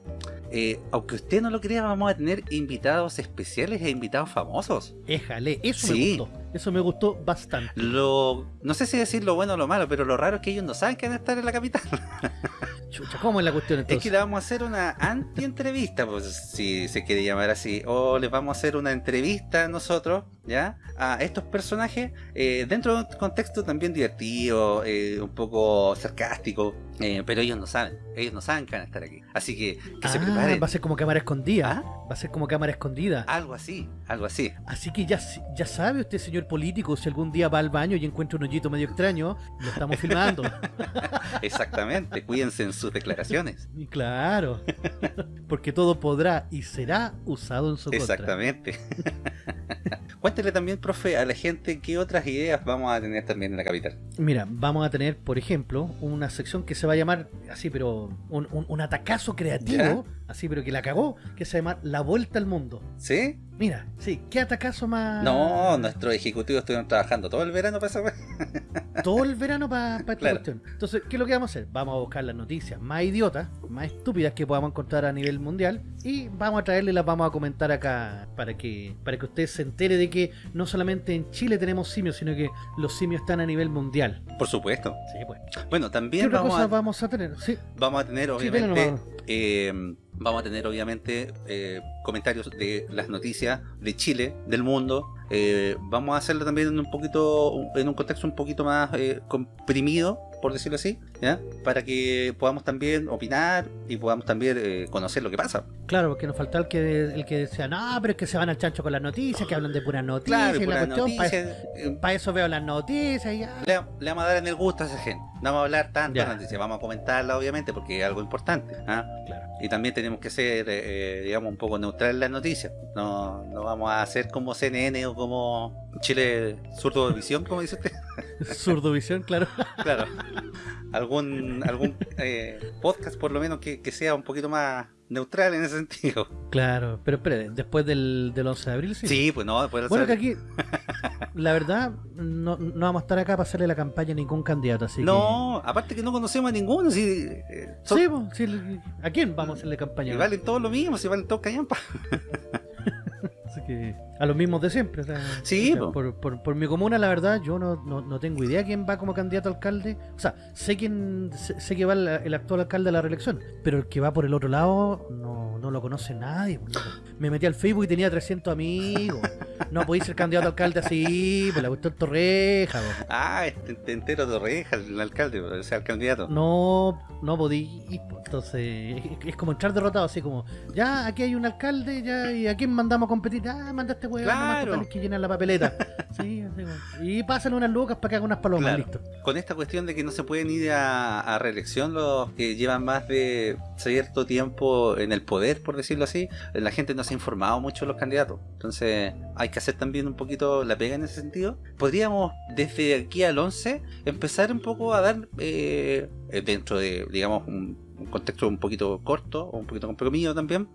eh, aunque usted no lo crea, vamos a tener invitados especiales e invitados famosos. Éjale, eso Sí. me gustó. Eso me gustó bastante. Lo, no sé si decir lo bueno o lo malo, pero lo raro es que ellos no saben que van a estar en la capital. Chucha, ¿cómo es la cuestión Es que entonces? le vamos a hacer una anti-entrevista, pues si se quiere llamar así. O les vamos a hacer una entrevista nosotros, ¿ya? A estos personajes eh, dentro de un contexto también divertido, eh, un poco sarcástico. eh, pero ellos no saben, ellos no saben que van a estar aquí. Así que que se Ah, va a ser como cámara escondida. ¿Ah? Va a ser como cámara escondida. Algo así, algo así. Así que ya, ya sabe usted, señor político, si algún día va al baño y encuentra un hoyito medio extraño, lo estamos filmando. Exactamente, cuídense en sus declaraciones. Claro. Porque todo podrá y será usado en su contra. Exactamente. Cuéntele también, profe, a la gente qué otras ideas vamos a tener también en la capital. Mira, vamos a tener, por ejemplo, una sección que se va a llamar así, pero un, un- un atacazo creativo, así, pero que la cagó, que se llama La Vuelta al Mundo. ¿Sí? Mira, sí, ¿qué atacazo más? No, nuestros ejecutivos estuvieron trabajando todo el verano para esa. Todo el verano para esta Claro. cuestión. Entonces, ¿qué es lo que vamos a hacer? Vamos a buscar las noticias más idiotas, más estúpidas que podamos encontrar a nivel mundial y vamos a traerle y las vamos a comentar acá para que para que usted se entere de que no solamente en Chile tenemos simios, sino que los simios están a nivel mundial. Por supuesto. Sí, pues. Bueno, ¿Qué también otra vamos cosa a, vamos a tener? Sí, vamos a tener, obviamente, eh, vamos a tener, obviamente, eh, comentarios de las noticias de Chile, del mundo. Eh, vamos a hacerlo también en un poquito, en un contexto un poquito más eh, comprimido, por decirlo así, ¿ya? Para que podamos también opinar y podamos también eh, conocer lo que pasa. claro, porque nos falta el que el que decía, no, pero es que se van al chancho con las noticias, que hablan de puras noticias, Claro, pura cuestión, para noticia, eh, eso veo las noticias y ya. le, le vamos a dar en el gusto a esa gente. No vamos a hablar tanto noticias, vamos a comentarla obviamente porque es algo importante. ¿ah? Claro. Y también tenemos que ser, eh, digamos, un poco neutral en las noticias. No, no vamos a hacer como CNN o como Chile Surdo Visión, como dice usted. Zurdovisión, claro. claro. Algún, algún eh, podcast por lo menos que, que sea un poquito más neutral en ese sentido. Claro, pero espere, después del, del 11 de abril, sí. Sí, pues no, después Bueno, que aquí, la verdad, no, no vamos a estar acá para hacerle la campaña a ningún candidato, así No, aparte que no conocemos a ninguno, si, eh, que... son- Sí, pues, sí, ¿a quién vamos a hacerle campaña? y valen todos lo mismo, si valen todos callampa. Que a los mismos de siempre. o sea, Sí, o sea, po. por, por- por mi comuna, la verdad, yo no, no, no tengo idea quién va como candidato a alcalde. O sea, sé quién sé, sé que va el, el actual alcalde a la reelección, pero el que va por el otro lado no, no lo conoce nadie. Me metí al Facebook y tenía 300 amigos. No podéis ser candidato a alcalde así, pues la cuestión torreja. Ah, este te entero de oreja, el alcalde, o sea, el candidato. No, no podí. po. Entonces, es, como entrar derrotado, así como, ya, aquí hay un alcalde, ya, ¿y a quién mandamos a competir? Ah, manda este nomás, Claro. es que llenan la papeleta. sí, así como. Y pasan unas lucas para que hagan unas palomas, Claro. listo. Con esta cuestión de que no se pueden ir a, a reelección los que llevan más de cierto tiempo en el poder, por decirlo así, la gente no se ha informado mucho de los candidatos. Entonces hay que hacer también un poquito la pega en ese sentido. Podríamos desde aquí al 11 empezar un poco a dar, eh, eh, dentro de, digamos, un, contexto un poquito corto o un poquito comprimido también,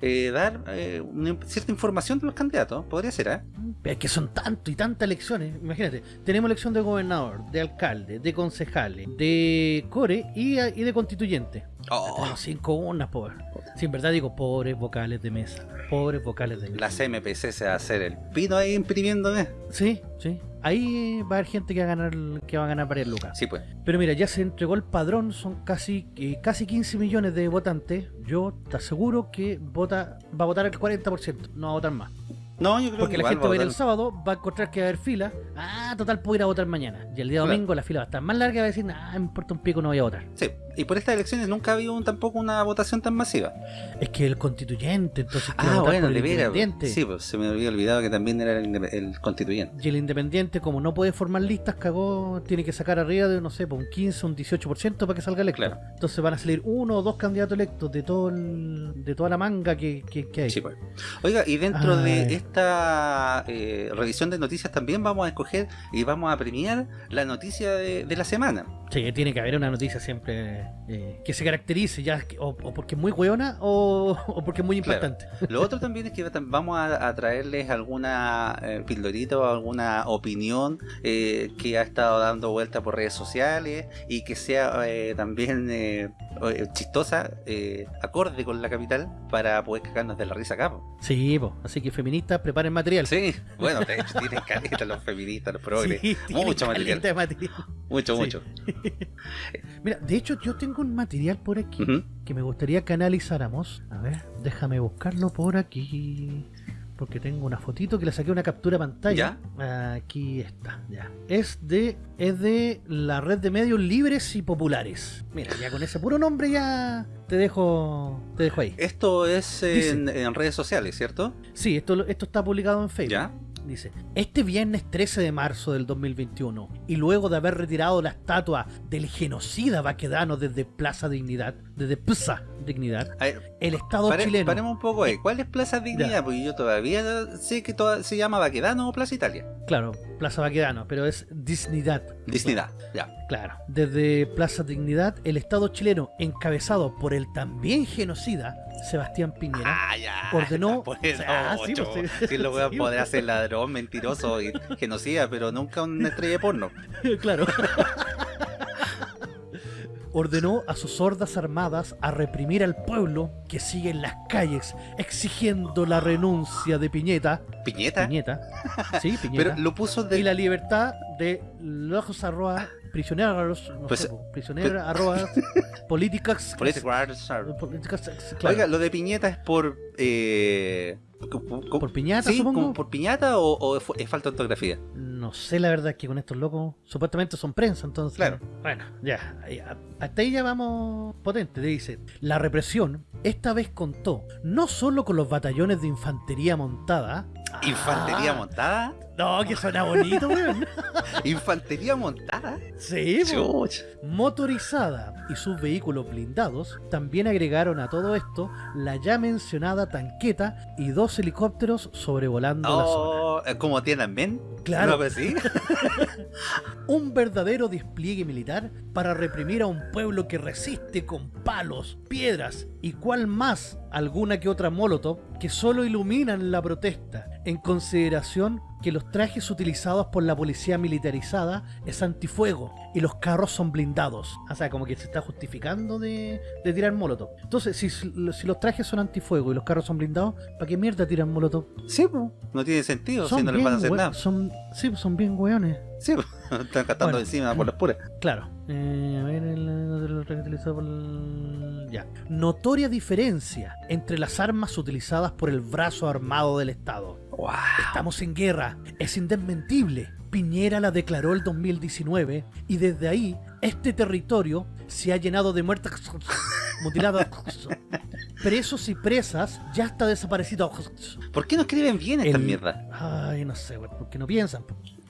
eh, dar eh, cierta información de los candidatos. Podría ser, ¿eh? Es que son tanto y tantas elecciones. Imagínate, tenemos elección de gobernador, de alcalde, de concejales, de core y, y de constituyente. Oh, cinco urnas, pobre. Sí, en verdad digo, pobres vocales de mesa. Pobres vocales de mesa. la CMPC se va a hacer el pino ahí imprimiéndome. Sí, sí. Ahí va a haber gente que va a ganar, que va a ganar varias lucas. Sí, pues. Pero mira, ya se entregó el padrón, son casi, eh, casi 15 millones de votantes. Yo te aseguro que vota, va a votar el 40%, no va a votar más. No, yo creo Porque que la gente va a ir el sábado, va a encontrar que va a haber fila. Ah, total, puedo ir a votar mañana. Y el día Claro. domingo la fila va a estar más larga y va a decir, ah, me importa un pico, no voy a votar. Sí, y por estas elecciones nunca ha habido un- tampoco una votación tan masiva. Es que el constituyente, entonces Ah, bueno, el independiente. Sí, pues se me había olvidado que también era el, el constituyente. Y el independiente, como no puede formar listas, cagó, tiene que sacar arriba de, no sé, pues, un 15, un 18% para que salga electo. Claro. Entonces van a salir uno o dos candidatos electos de todo el- de toda la manga que, que- que hay. Sí, pues. Oiga, y dentro Ay. de esta eh, revisión de noticias también vamos a escoger y vamos a premiar la noticia de, de la semana. Sí, tiene que haber una noticia siempre eh, que se caracterice, ya o, o porque es muy hueona o, o porque es muy Claro. impactante. Lo otro también es que vamos a, a traerles alguna eh, pildorita o alguna opinión eh, que ha estado dando vuelta por redes sociales y que sea eh, también eh, chistosa, eh, acorde con la capital, para poder cagarnos de la risa acá. po. Sí, po. así que feministas, preparen material. Sí, bueno, tienen caleta los feministas, los progres. Sí, mucho material. Mucho, Sí. mucho. Mira, de hecho yo tengo un material por aquí que me gustaría que analizáramos. A ver, déjame buscarlo por aquí. Porque tengo una fotito que le saqué una captura pantalla. Aquí está, ya. Es de, es de la red de medios libres y populares. Mira, ya con ese puro nombre ya te dejo, te dejo ahí. Esto es en, en redes sociales, ¿cierto? Sí, esto, esto está publicado en Facebook. ¿Ya? Dice, este viernes 13 de marzo del 2021, y luego de haber retirado la estatua del genocida vaquedano desde Plaza Dignidad, desde Plaza Dignidad, A ver, el Estado pare- chileno... paremos un poco ahí. ¿Cuál es Plaza Dignidad? Porque yo todavía sé que toda- se llama Baquedano o Plaza Italia. Claro, Plaza Vaquedano, pero es Dignidad. Dignidad, ya. Claro, desde Plaza Dignidad, el Estado chileno, encabezado por el también genocida Sebastián Piñera, Ah, ya. ordenó- Por eso, Ah, sí, ocho. pues, sí. Sí, lo pues. ser ladrón, mentiroso y genocida, pero nunca una estrella de porno. claro. Ordenó a sus hordas armadas a reprimir al pueblo que sigue en las calles exigiendo la renuncia de Piñeta. ¿Piñeta? Piñeta. Sí, Piñeta. Pero lo puso de. Y la libertad de los arroba prisioneros, no Pues, sé, po, prisioneros arroba políticas. Políticas- políticas, claro. Oiga, lo de piñeta es por. Eh, por piñata, sí, supongo. como por piñata o, o es, es falta de ortografía? No sé la verdad que con estos locos supuestamente son prensa, entonces. Claro. Bueno, ya, ya, hasta ahí ya vamos potente. Dice, la represión esta vez contó no solo con los batallones de infantería montada. ¿Infantería Ah, montada? No, que suena bonito, weón. ¿Infantería montada? Sí. Chuch. motorizada y sus vehículos blindados, también agregaron a todo esto la ya mencionada tanqueta y dos helicópteros sobrevolando la zona. Oh, eh, como Tiananmen. Claro. ¿No pues sí? Un verdadero despliegue militar para reprimir a un pueblo que resiste con palos, piedras y cual más alguna que otra molotov que solo iluminan la protesta, en consideración que los trajes utilizados por la policía militarizada es antifuego y los carros son blindados. O sea, como que se está justificando de, de tirar molotov. Entonces, si, si los trajes son antifuego y los carros son blindados, ¿para qué mierda tiran molotov? Sí. No tiene sentido si no les van a hacer nada. Son, sí, son bien hueones. Sí, pues. Están cantando Bueno. encima por las puras. Claro. Eh, a ver, el, el traje utilizado por el- Ya. Notoria diferencia entre las armas utilizadas por el brazo armado del Estado. Wow. Estamos en guerra. Es indesmentible. Piñera la declaró el 2019 y desde ahí este territorio se ha llenado de muertes mutiladas. Presos y presas ya está desaparecido. ¿Por qué no escriben bien esta El- mierda? Ay, no sé, güey, porque no piensan.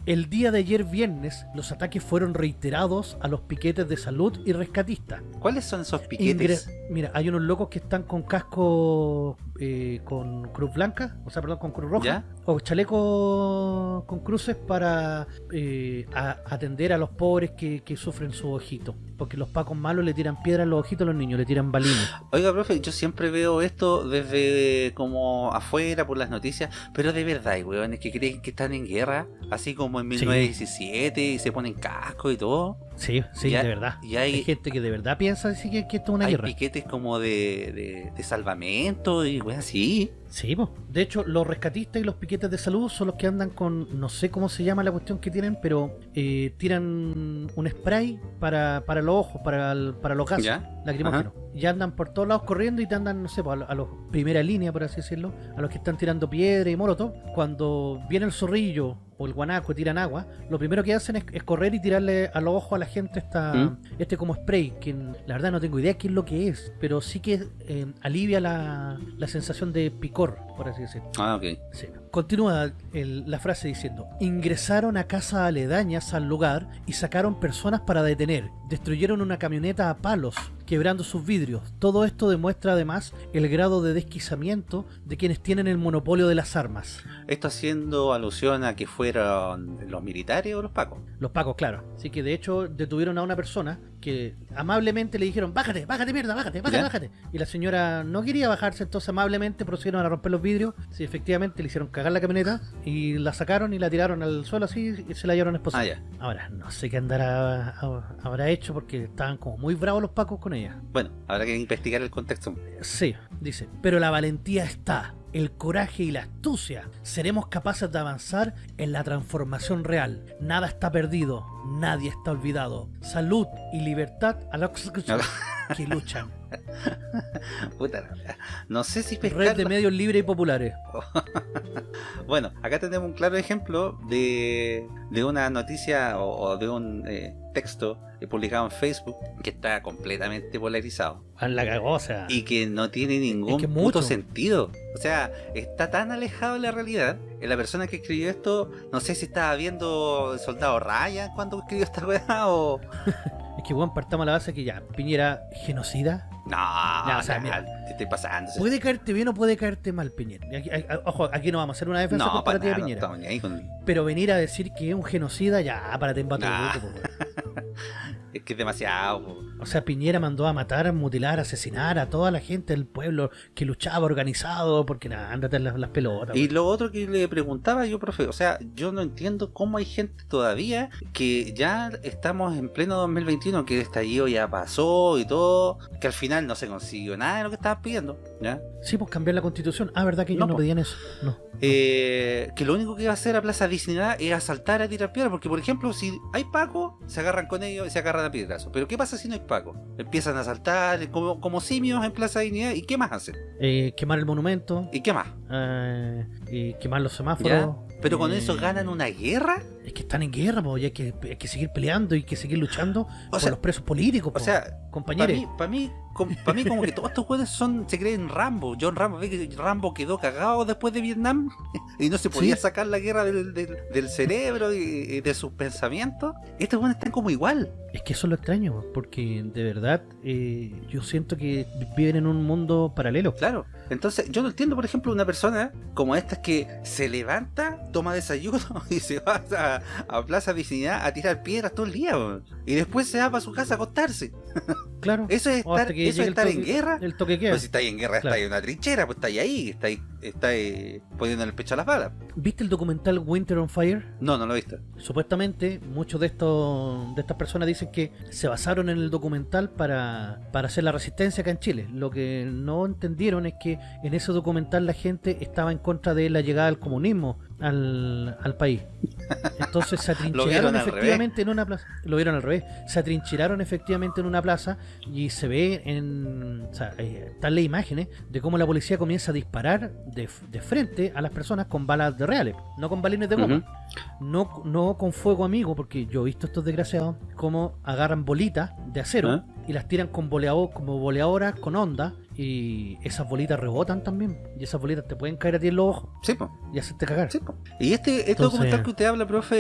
El día de ayer viernes, los ataques fueron reiterados a los piquetes de salud y rescatistas. ¿Cuáles son esos piquetes? Mira, hay unos locos que están con casco eh, con cruz blanca, o sea, perdón, con cruz roja, ¿Ya? o chaleco con cruces para eh, a- atender a los pobres que, que sufren su ojito. Porque los pacos malos le tiran piedra a los ojitos a los niños, le tiran balines. Oiga, profe, yo siempre veo esto desde como afuera por las noticias, pero de verdad, hay weones que creen que están en guerra, así como en Sí. 1917 y se ponen casco y todo. Sí, sí, Y hay- de verdad. y hay- hay gente que de verdad piensa así que, que esto es una Hay guerra. piquetes como de, de, de salvamento y weón así. Sí, po. de hecho, los rescatistas y los piquetes de salud son los que andan con, no sé cómo se llama la cuestión que tienen, pero eh, tiran un spray para, para los ojos, para, el- para los gases ¿Ya? lacrimógenos. Y andan por todos lados corriendo y te andan, no sé, po, a, a los primera línea, por así decirlo, a los que están tirando piedra y molotov. Cuando viene el zorrillo o el guanaco tiran agua, lo primero que hacen es, es correr y tirarle a los ojos a la gente esta, ¿Mm? este como spray, que la verdad no tengo idea qué es lo que es, pero sí que eh, alivia la, la sensación de picor, por así decirlo. Ah, ok. Sí. Continúa el- la frase diciendo, ingresaron a casas aledañas al lugar y sacaron personas para detener, destruyeron una camioneta a palos, quebrando sus vidrios. Todo esto demuestra además el grado de desquiciamiento de quienes tienen el monopolio de las armas. Esto haciendo alusión a que fueron los militares o los pacos. Los pacos, claro. Así que de hecho detuvieron a una persona que amablemente le dijeron, bájate, bájate mierda, bájate, bájate, ¿Ya? bájate. Y la señora no quería bajarse, entonces amablemente procedieron a romper los vidrios. Sí, efectivamente le hicieron cagar la camioneta y la sacaron y la tiraron al suelo así y se la llevaron a esposar. Ah. Ahora, no sé qué andará habrá hecho porque estaban como muy bravos los pacos con ella. Bueno, habrá que investigar el contexto. Sí, dice, pero la valentía está, el coraje y la astucia. Seremos capaces de avanzar en la transformación real. Nada está perdido, nadie está olvidado. Salud y libertad a los que luchan. Puta, no sé si Red pescar de medios libres y populares. Bueno, acá tenemos un claro ejemplo de, de una noticia o, o de un eh, texto eh, publicado en Facebook que está completamente polarizado Ah, La sea. y que no tiene ningún que puto sentido. O sea, está tan alejado de la realidad. Eh, La persona que escribió esto, no sé si estaba viendo el Soldado Ryan cuando escribió esta weá o... Es que, bueno, partamos la base que ya, Piñera, genocida. No, o sea, mira. Te estoy pasando. Puede caerte bien o puede caerte mal, Piñera. Aquí- ojo, aquí no vamos a hacer una defensa No, para nada, de no Piñera. ahí con... Pero venir a decir que es un genocida, ya, para te Nah. Es que es demasiado... po. O sea, Piñera mandó a matar, mutilar, asesinar a toda la gente del pueblo que luchaba organizado, porque nada, ándate las, las pelotas. Y lo otro que le preguntaba yo, profe, o sea, yo no entiendo cómo hay gente todavía que ya estamos en pleno 2021, que el estallido ya pasó y todo, que al final no se consiguió nada de lo que estaban pidiendo, ¿ya? Sí, pues cambiar la constitución. Ah, ¿verdad que ellos No, pedían eso? No. Eh, que lo único que iba a hacer a Plaza Dignidad es asaltar a tirar piedras, porque por ejemplo, si hay Paco, se agarran con ellos y se agarran a piedrazo. Pero ¿qué pasa si no hay Paco? Empiezan a asaltar como, como simios en Plaza Dignidad, ¿y qué más hacen? Eh, quemar el monumento, ¿Y qué más? eh, y quemar los semáforos. ¿Ya? ¿Pero con eh, eso ganan una guerra? Es que están en guerra, po, y hay que, hay que seguir peleando y hay que seguir luchando por sea, los presos políticos, O sea, Para compañeros. mí, para mí, pa' mí como que todos estos jueces son, se creen Rambo. John Rambo, que Rambo quedó cagado después de Vietnam y no se podía Sí. sacar la guerra del, del- del cerebro y, y de sus pensamientos. Estos jueces están como igual. Es que eso es lo extraño, po, porque de verdad eh, yo siento que viven en un mundo paralelo. Claro. Entonces, yo no entiendo, por ejemplo, una persona como esta que se levanta, toma desayuno y se va a, a Plaza Dignidad a tirar piedras todo el día. Y después se va para su casa a acostarse. Claro. Eso es estar, eso es estar en guerra. El toque queda. Pues si estáis en guerra, Claro. estáis en una trinchera, pues estáis ahí, estáis, estáis poniendo el pecho a las balas. ¿Viste el documental Winter on Fire? No, no lo he visto. Supuestamente muchos de estos de estas personas dicen que se basaron en el documental para, para hacer la resistencia acá en Chile. Lo que no entendieron es que en ese documental la gente estaba en contra de la llegada del comunismo al, al país. Entonces se atrincheraron efectivamente en una plaza. Lo vieron al revés. Se atrincheraron efectivamente en una plaza y se ve en. O sea, están las imágenes de cómo la policía comienza a disparar de, de frente a las personas con balas de reales, no con balines de goma. No, no con fuego amigo, porque yo he visto estos desgraciados como agarran bolitas de acero ¿Ah? y las tiran con boleado, como boleadoras con onda y esas bolitas rebotan también y esas bolitas te pueden caer a ti en los ojos Sí, pues. y hacerte cagar. Sí, po. Y este, este Entonces- documental que usted habla, profe,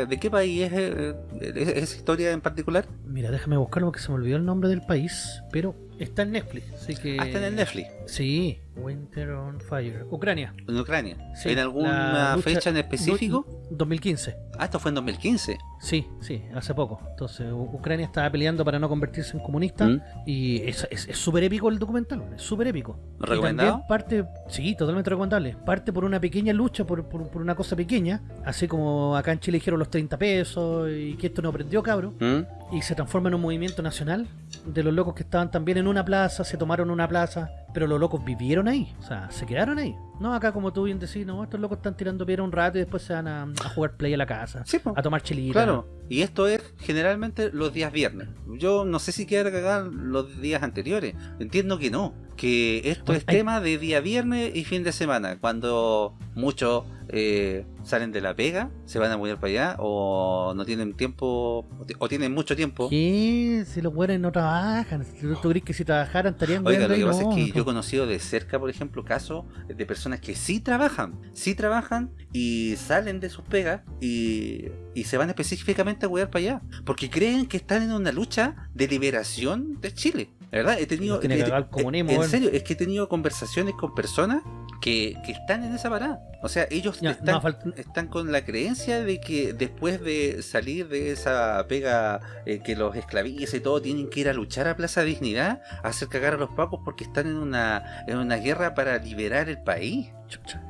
eh, ¿de qué país es eh, es- esa historia en particular? Mira, déjame buscarlo porque se me olvidó el nombre del país, pero está en Netflix, así que... Ah, está en el Netflix, Sí, Winter on Fire. Ucrania. en Ucrania. Sí, ¿En alguna lucha- fecha en específico? du- 2015. Ah, esto fue en 2015. Sí, sí, hace poco. Entonces, Ucrania estaba peleando para no convertirse en comunista ¿Mm? y es súper épico el documental, es súper épico. ¿Recomendado? parte, sí, totalmente recomendable. Parte por una pequeña lucha, por, por- por una cosa pequeña, así como acá en Chile dijeron los 30 pesos y que esto no aprendió, cabro. ¿Mm? Y se transforma en un movimiento nacional de los locos que estaban también en una plaza, se tomaron una plaza, pero los locos vivieron ahí, o sea, se quedaron ahí. No, acá como tú bien decís, no, estos locos están tirando piedra un rato y después se van a, a jugar play a la casa, Sí, a tomar chelita. Claro. Y esto es generalmente los días viernes. Yo no sé si quiero cagar los días anteriores. Entiendo que no. Que esto es hay- tema de día viernes y fin de semana. Cuando muchos eh, salen de la pega, se van a mudar para allá o no tienen tiempo o ti- o tienen mucho tiempo. ¿Qué? Si los buenos no trabajan. ¿Tú, tú crees que si trabajaran estarían Oiga, lo que pasa No, es que no. yo he conocido de cerca, por ejemplo, casos de personas que sí trabajan, sí trabajan y salen de sus pegas y, y se van específicamente a cuidar para allá, porque creen que están en una lucha de liberación de Chile. La verdad, he tenido... Tiene que he- en serio, es que he tenido conversaciones con personas que, que están en esa parada. O sea, ellos Ya, están, no, están con la creencia de que después de salir de esa pega eh, que los esclaviza y todo, tienen que ir a luchar a Plaza Dignidad, a hacer cagar a los pacos porque están en una, en una guerra para liberar el país.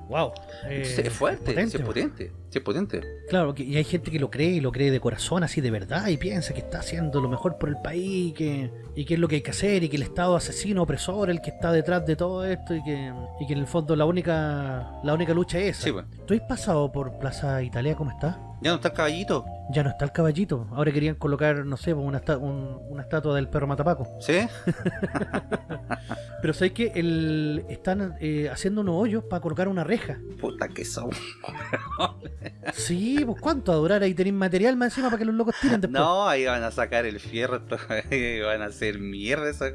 Wow. Entonces, Eh, es fuerte, potente, es potente, es potente. Claro, y hay gente que lo cree y lo cree de corazón, así de verdad, y piensa que está haciendo lo mejor por el país y que, y que es lo que hay que hacer, y que el Estado asesino, opresor, el que está detrás de todo esto, y que, y que en el fondo la única la única lucha Sí, pues. ¿Tú has pasado por Plaza Italia? ¿Cómo está? Ya no está el caballito, Ya no está el caballito. Ahora querían colocar, no sé, pues, una, un- una estatua del perro Matapaco. ¿sí? Pero sabes que el, están eh, haciendo unos hoyos para colocar una reja. Puta que son. Sí, pues cuánto a durar ahí tenéis material más encima para que los locos tiren después. No, ahí van a sacar el fierro, van a hacer mierda esa.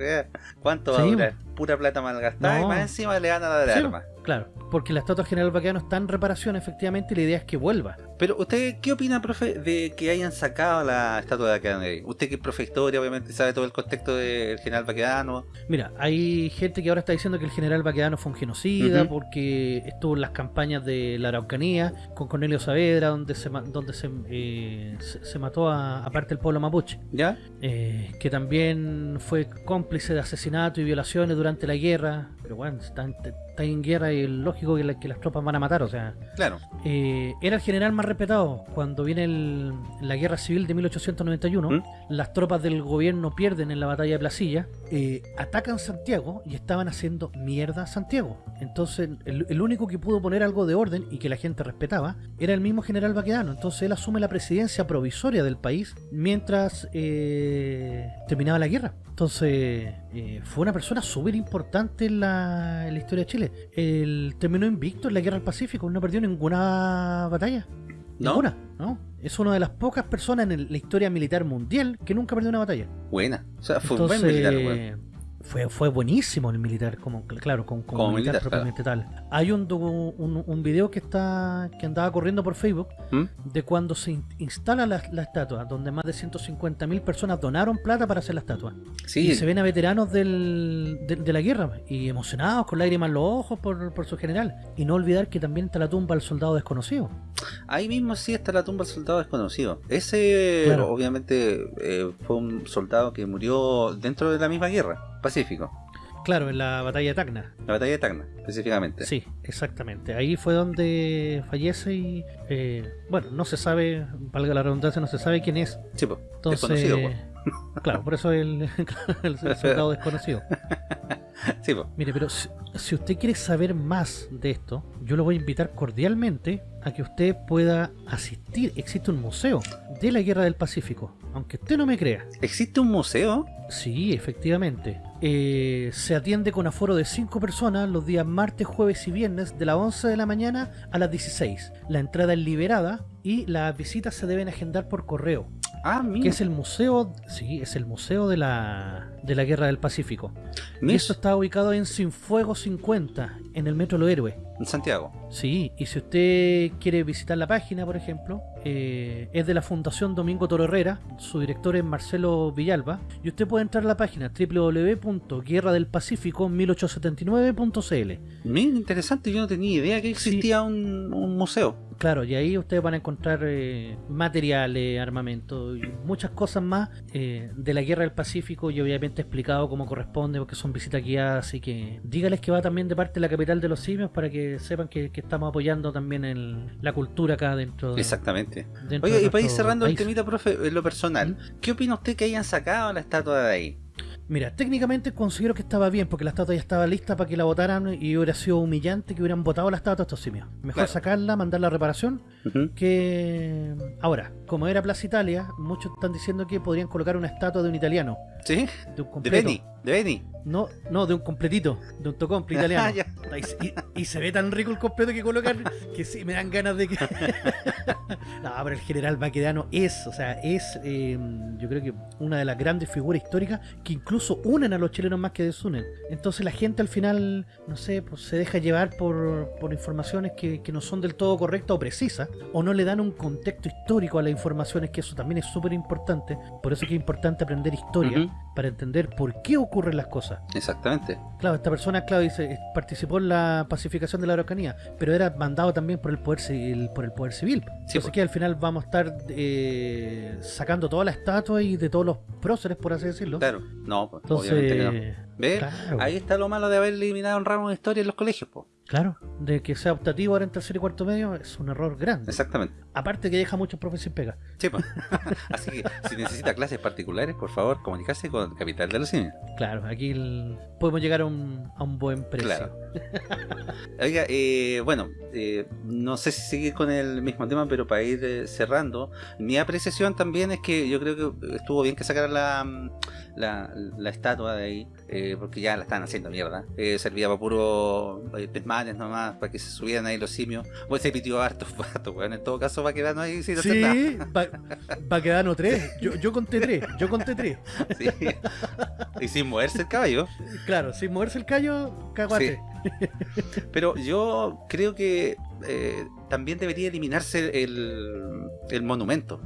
¿Cuánto va Sí, a durar? Pura plata malgastada y más encima le van a dar Sí, armas. Claro, porque la estatua general Baqueano está en reparación efectivamente y la idea es que vuelva. Pero usted, ¿qué opina, profe, de que hayan sacado la estatua de Kennedy? Usted que es profe de historia, obviamente sabe todo el contexto del general Baquedano. Mira, hay gente que ahora está diciendo que el general Baquedano fue un genocida porque estuvo en las campañas de la Araucanía con Cornelio Saavedra, donde se, donde se, eh, se, se mató a, a parte del pueblo mapuche. ¿Ya? eh, que también fue cómplice de asesinatos y violaciones durante la guerra. Pero bueno, está, en- está en guerra y es lógico que, la- que las tropas van a matar, o sea. Claro. Eh, era el general más respetado. Cuando viene el- la guerra civil de 1891, ¿Mm? las tropas del gobierno pierden en la batalla de Placilla, eh, atacan Santiago y estaban haciendo mierda a Santiago. Entonces, el, el único que pudo poner algo de orden y que la gente respetaba era el mismo general Baquedano. Entonces, él asume la presidencia provisoria del país mientras eh, terminaba la guerra. Entonces, eh, fue una persona súper importante en la, en la historia de Chile. Él terminó invicto en la guerra del Pacífico, no perdió ninguna batalla. ¿No? Ninguna, ¿no? Es una de las pocas personas en el- la historia militar mundial que nunca perdió una batalla. Buena. O sea, fue un buen militar, weón. Fue, fue buenísimo el militar, como claro, como, como Como militar, militar, propiamente tal. Hay un, un, un video que está que andaba corriendo por Facebook ¿Mm? de cuando se in- instala la, la estatua, donde más de 150.000 personas donaron plata para hacer la estatua. Sí, Y se ven a veteranos del- de, de la guerra y emocionados, con lágrimas en los ojos por, por su general. Y no olvidar que también está la tumba del soldado desconocido. ahí mismo sí está la tumba del soldado desconocido. Ese, Claro. obviamente, eh, fue un soldado que murió dentro de la misma guerra, Pacífico. Claro, en la batalla de Tacna. La batalla de Tacna, específicamente. Sí, exactamente. Ahí fue donde fallece y, eh, bueno, no se sabe, valga la redundancia, no se sabe quién es. Sí, po. Entonces, desconocido, claro, por eso el, el soldado desconocido. Sí, po. Mire, pero si, si usted quiere saber más de esto, yo lo voy a invitar cordialmente a que usted pueda asistir. Existe un museo de la Guerra del Pacífico, aunque usted no me crea. ¿Existe un museo? Sí, efectivamente. Eh, se atiende con aforo de 5 personas los días martes, jueves y viernes de las 11 de la mañana a las 16. La entrada es liberada y las visitas se deben agendar por correo. Ah, Que mira. es el museo, sí, es el museo de la, de la Guerra del Pacífico. Y esto está ubicado en Sinfuego 50, en el Metro Los Héroes. en Santiago. Sí, y si usted quiere visitar la página, por ejemplo, eh, es de la Fundación Domingo Toro Herrera, su director es Marcelo Villalba, y usted puede entrar a la página www.guerradelpacifico1879.cl. Mira, interesante, yo no tenía idea que existía un, un museo. Claro, y ahí ustedes van a encontrar eh, materiales, armamento y muchas cosas más eh, de la Guerra del Pacífico y obviamente explicado como corresponde porque son visitas guiadas, así que dígales que va también de parte de la capital de los simios para que sepan que, que estamos apoyando también el- la cultura acá dentro de... Exactamente. dentro de y para ir cerrando el país. temita, profe, en lo personal, ¿qué opina usted que hayan sacado la estatua de ahí? Mira, técnicamente considero que estaba bien porque la estatua ya estaba lista para que la votaran y hubiera sido humillante que hubieran votado la estatua estos simios. Mejor Claro. sacarla, mandarla a reparación que... Ahora, como era Plaza Italia, muchos están diciendo que podrían colocar una estatua de un italiano, ¿Sí? de un De completo. Benny, de Benny. No, no, de un completito, de un tocomple italiano. Y se ve tan rico el completo que colocan que sí, me dan ganas de que... no, pero el general Baquedano es, o sea, es eh, yo creo que una de las grandes figuras históricas que incluso unen a los chilenos más que desunen. Entonces la gente al final, no sé, pues se deja llevar por, por informaciones que, que no son del todo correctas o precisas, o no le dan un contexto histórico a las informaciones, que eso también es súper importante. Por eso es que es importante aprender historia, para entender por qué ocurren las cosas. Exactamente. Claro, esta persona, claro, dice, eh, participó en la pacificación de la Araucanía, pero era mandado también por el poder civil, por el poder civil. Entonces pues. que al final vamos a estar eh, sacando toda la estatua y de todos los próceres, por así decirlo. Claro. No, pues, obviamente que no. Entonces, ¿Ves? claro, Ahí está lo malo de haber eliminado un ramo de historia en los colegios, po. Claro, de que sea optativo ahora en tercer y cuarto medio es un error grande. Exactamente. Aparte que deja muchos profes sin pega. Sí, pues. Así que si necesita clases particulares, por favor, comunicarse con Capital de los Simios. Claro, aquí el- podemos llegar a un, a un buen precio. Claro. Oiga, eh, bueno, eh, no sé si seguir con el mismo tema, pero para ir eh, cerrando, mi apreciación también es que yo creo que estuvo bien que sacaran la, la, la estatua de ahí, eh, porque ya la están haciendo mierda. Eh, servía para puro nomás, para que se subieran ahí los simios. Pues se pitió harto, harto, weón. En todo caso, va a quedar ahí sin hacer nada. Sí, va, va quedando tres. Yo, yo conté tres, yo conté tres. Sí. Y sin moverse el caballo. Claro, sin moverse el callo, caguate. Pero yo creo que eh, también debería eliminarse el, el monumento.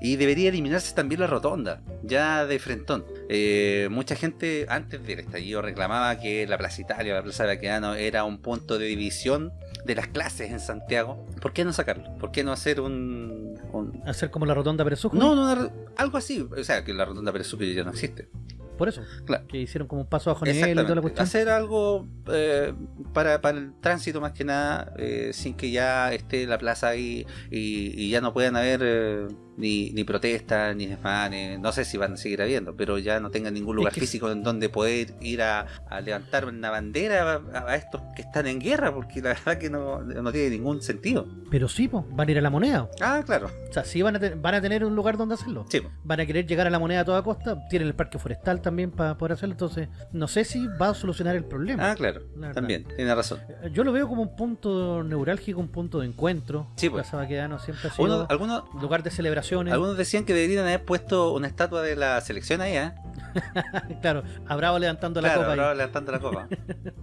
Y debería eliminarse también la rotonda, ya de frentón. Eh, mucha gente antes del estallido reclamaba que la Plaza Italia, la Plaza Baquedano era un punto de división de las clases en Santiago. ¿Por qué no sacarlo? ¿Por qué no hacer un... un- Hacer como la rotonda Pérez No, no, algo así. O sea, que la rotonda Pérez Sucre ya no existe. Por eso. Claro. Que hicieron como un paso bajo nivel y toda la cuestión. Hacer algo eh, para, para el tránsito más que nada, eh, sin que ya esté la plaza ahí y, y ya no puedan haber eh, ni, ni protestas, ni desmanes. No sé si van a seguir habiendo, pero ya no tengan ningún lugar que- físico en donde poder ir a, a levantar una bandera a, a estos que están en guerra, porque la verdad que no, no tiene ningún sentido. Pero sí, po, van a ir a la moneda. Ah, claro. O sea, sí van a, van a tener un lugar donde hacerlo. Sí, po. Van a querer llegar a la moneda a toda costa. Tienen el parque forestal también para poder hacerlo. Entonces, no sé si va a solucionar el problema. ah, claro. También, tiene razón. Yo lo veo como un punto neurálgico, un punto de encuentro. Sí, pues. Plaza Baquedano siempre ha sido Uno- lugar de algunos decían que deberían haber puesto una estatua de la selección ahí, ¿eh? claro, a Bravo levantando la copa. bravo, levantando la copa.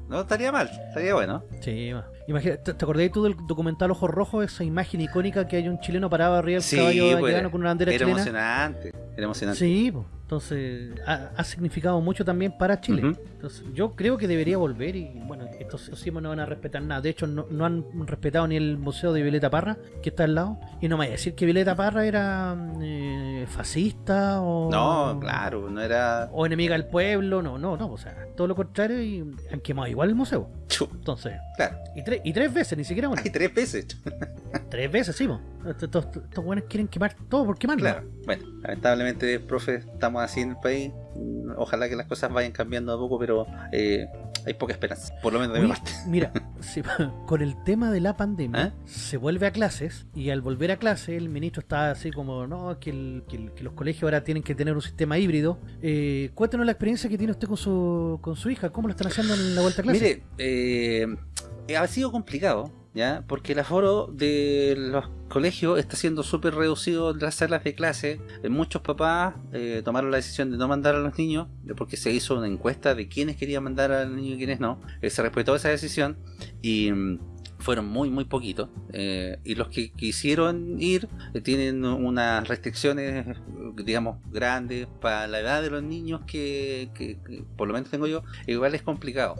No estaría mal, estaría bueno. Sí, ma. Imagina, ¿te, acordás tú del documental Ojos Rojos? Esa imagen icónica que hay un chileno parado arriba del Sí, caballo pues, con una bandera Era chilena. emocionante, era emocionante. Sí, po. Entonces ha, ha significado mucho también para Chile. Entonces, yo creo que debería volver y bueno, estos simios no van a respetar nada. De hecho, no, no han respetado ni el museo de Violeta Parra, que está al lado. Y no me vaya a decir que Violeta Parra era eh, fascista o... No, claro, no era. O enemiga del pueblo, no, no, no, o sea, todo lo contrario y han quemado igual el museo. Entonces, claro, y, tres y tres veces, ni siquiera una. hay tres veces. Tres veces, sí. Estos, buenos quieren quemar todo por quemarlo. Claro, bueno, lamentablemente, profe, estamos así en el país. Ojalá que las cosas vayan cambiando a poco, pero eh, hay poca esperanza, por lo menos de mi parte. mira, si- con el tema de la pandemia, ¿Eh? se vuelve a clases y al volver a clase el ministro está así como, no, que, el- que el- que los colegios ahora tienen que tener un sistema híbrido. Eh, cuéntenos la experiencia que tiene usted con su, con su hija, ¿cómo lo están haciendo en la vuelta a clase? Mire, eh, ha sido complicado, ¿ya? Porque el aforo de los colegios está siendo súper reducido en las salas de clase. Eh, Muchos papás eh, tomaron la decisión de no mandar a los niños, eh, porque se hizo una encuesta de quiénes querían mandar al niño y quiénes no. Se respetó esa decisión y... mm, fueron muy muy poquitos y los que quisieron ir tienen unas restricciones digamos grandes para la edad de los niños que, por lo menos tengo yo igual es complicado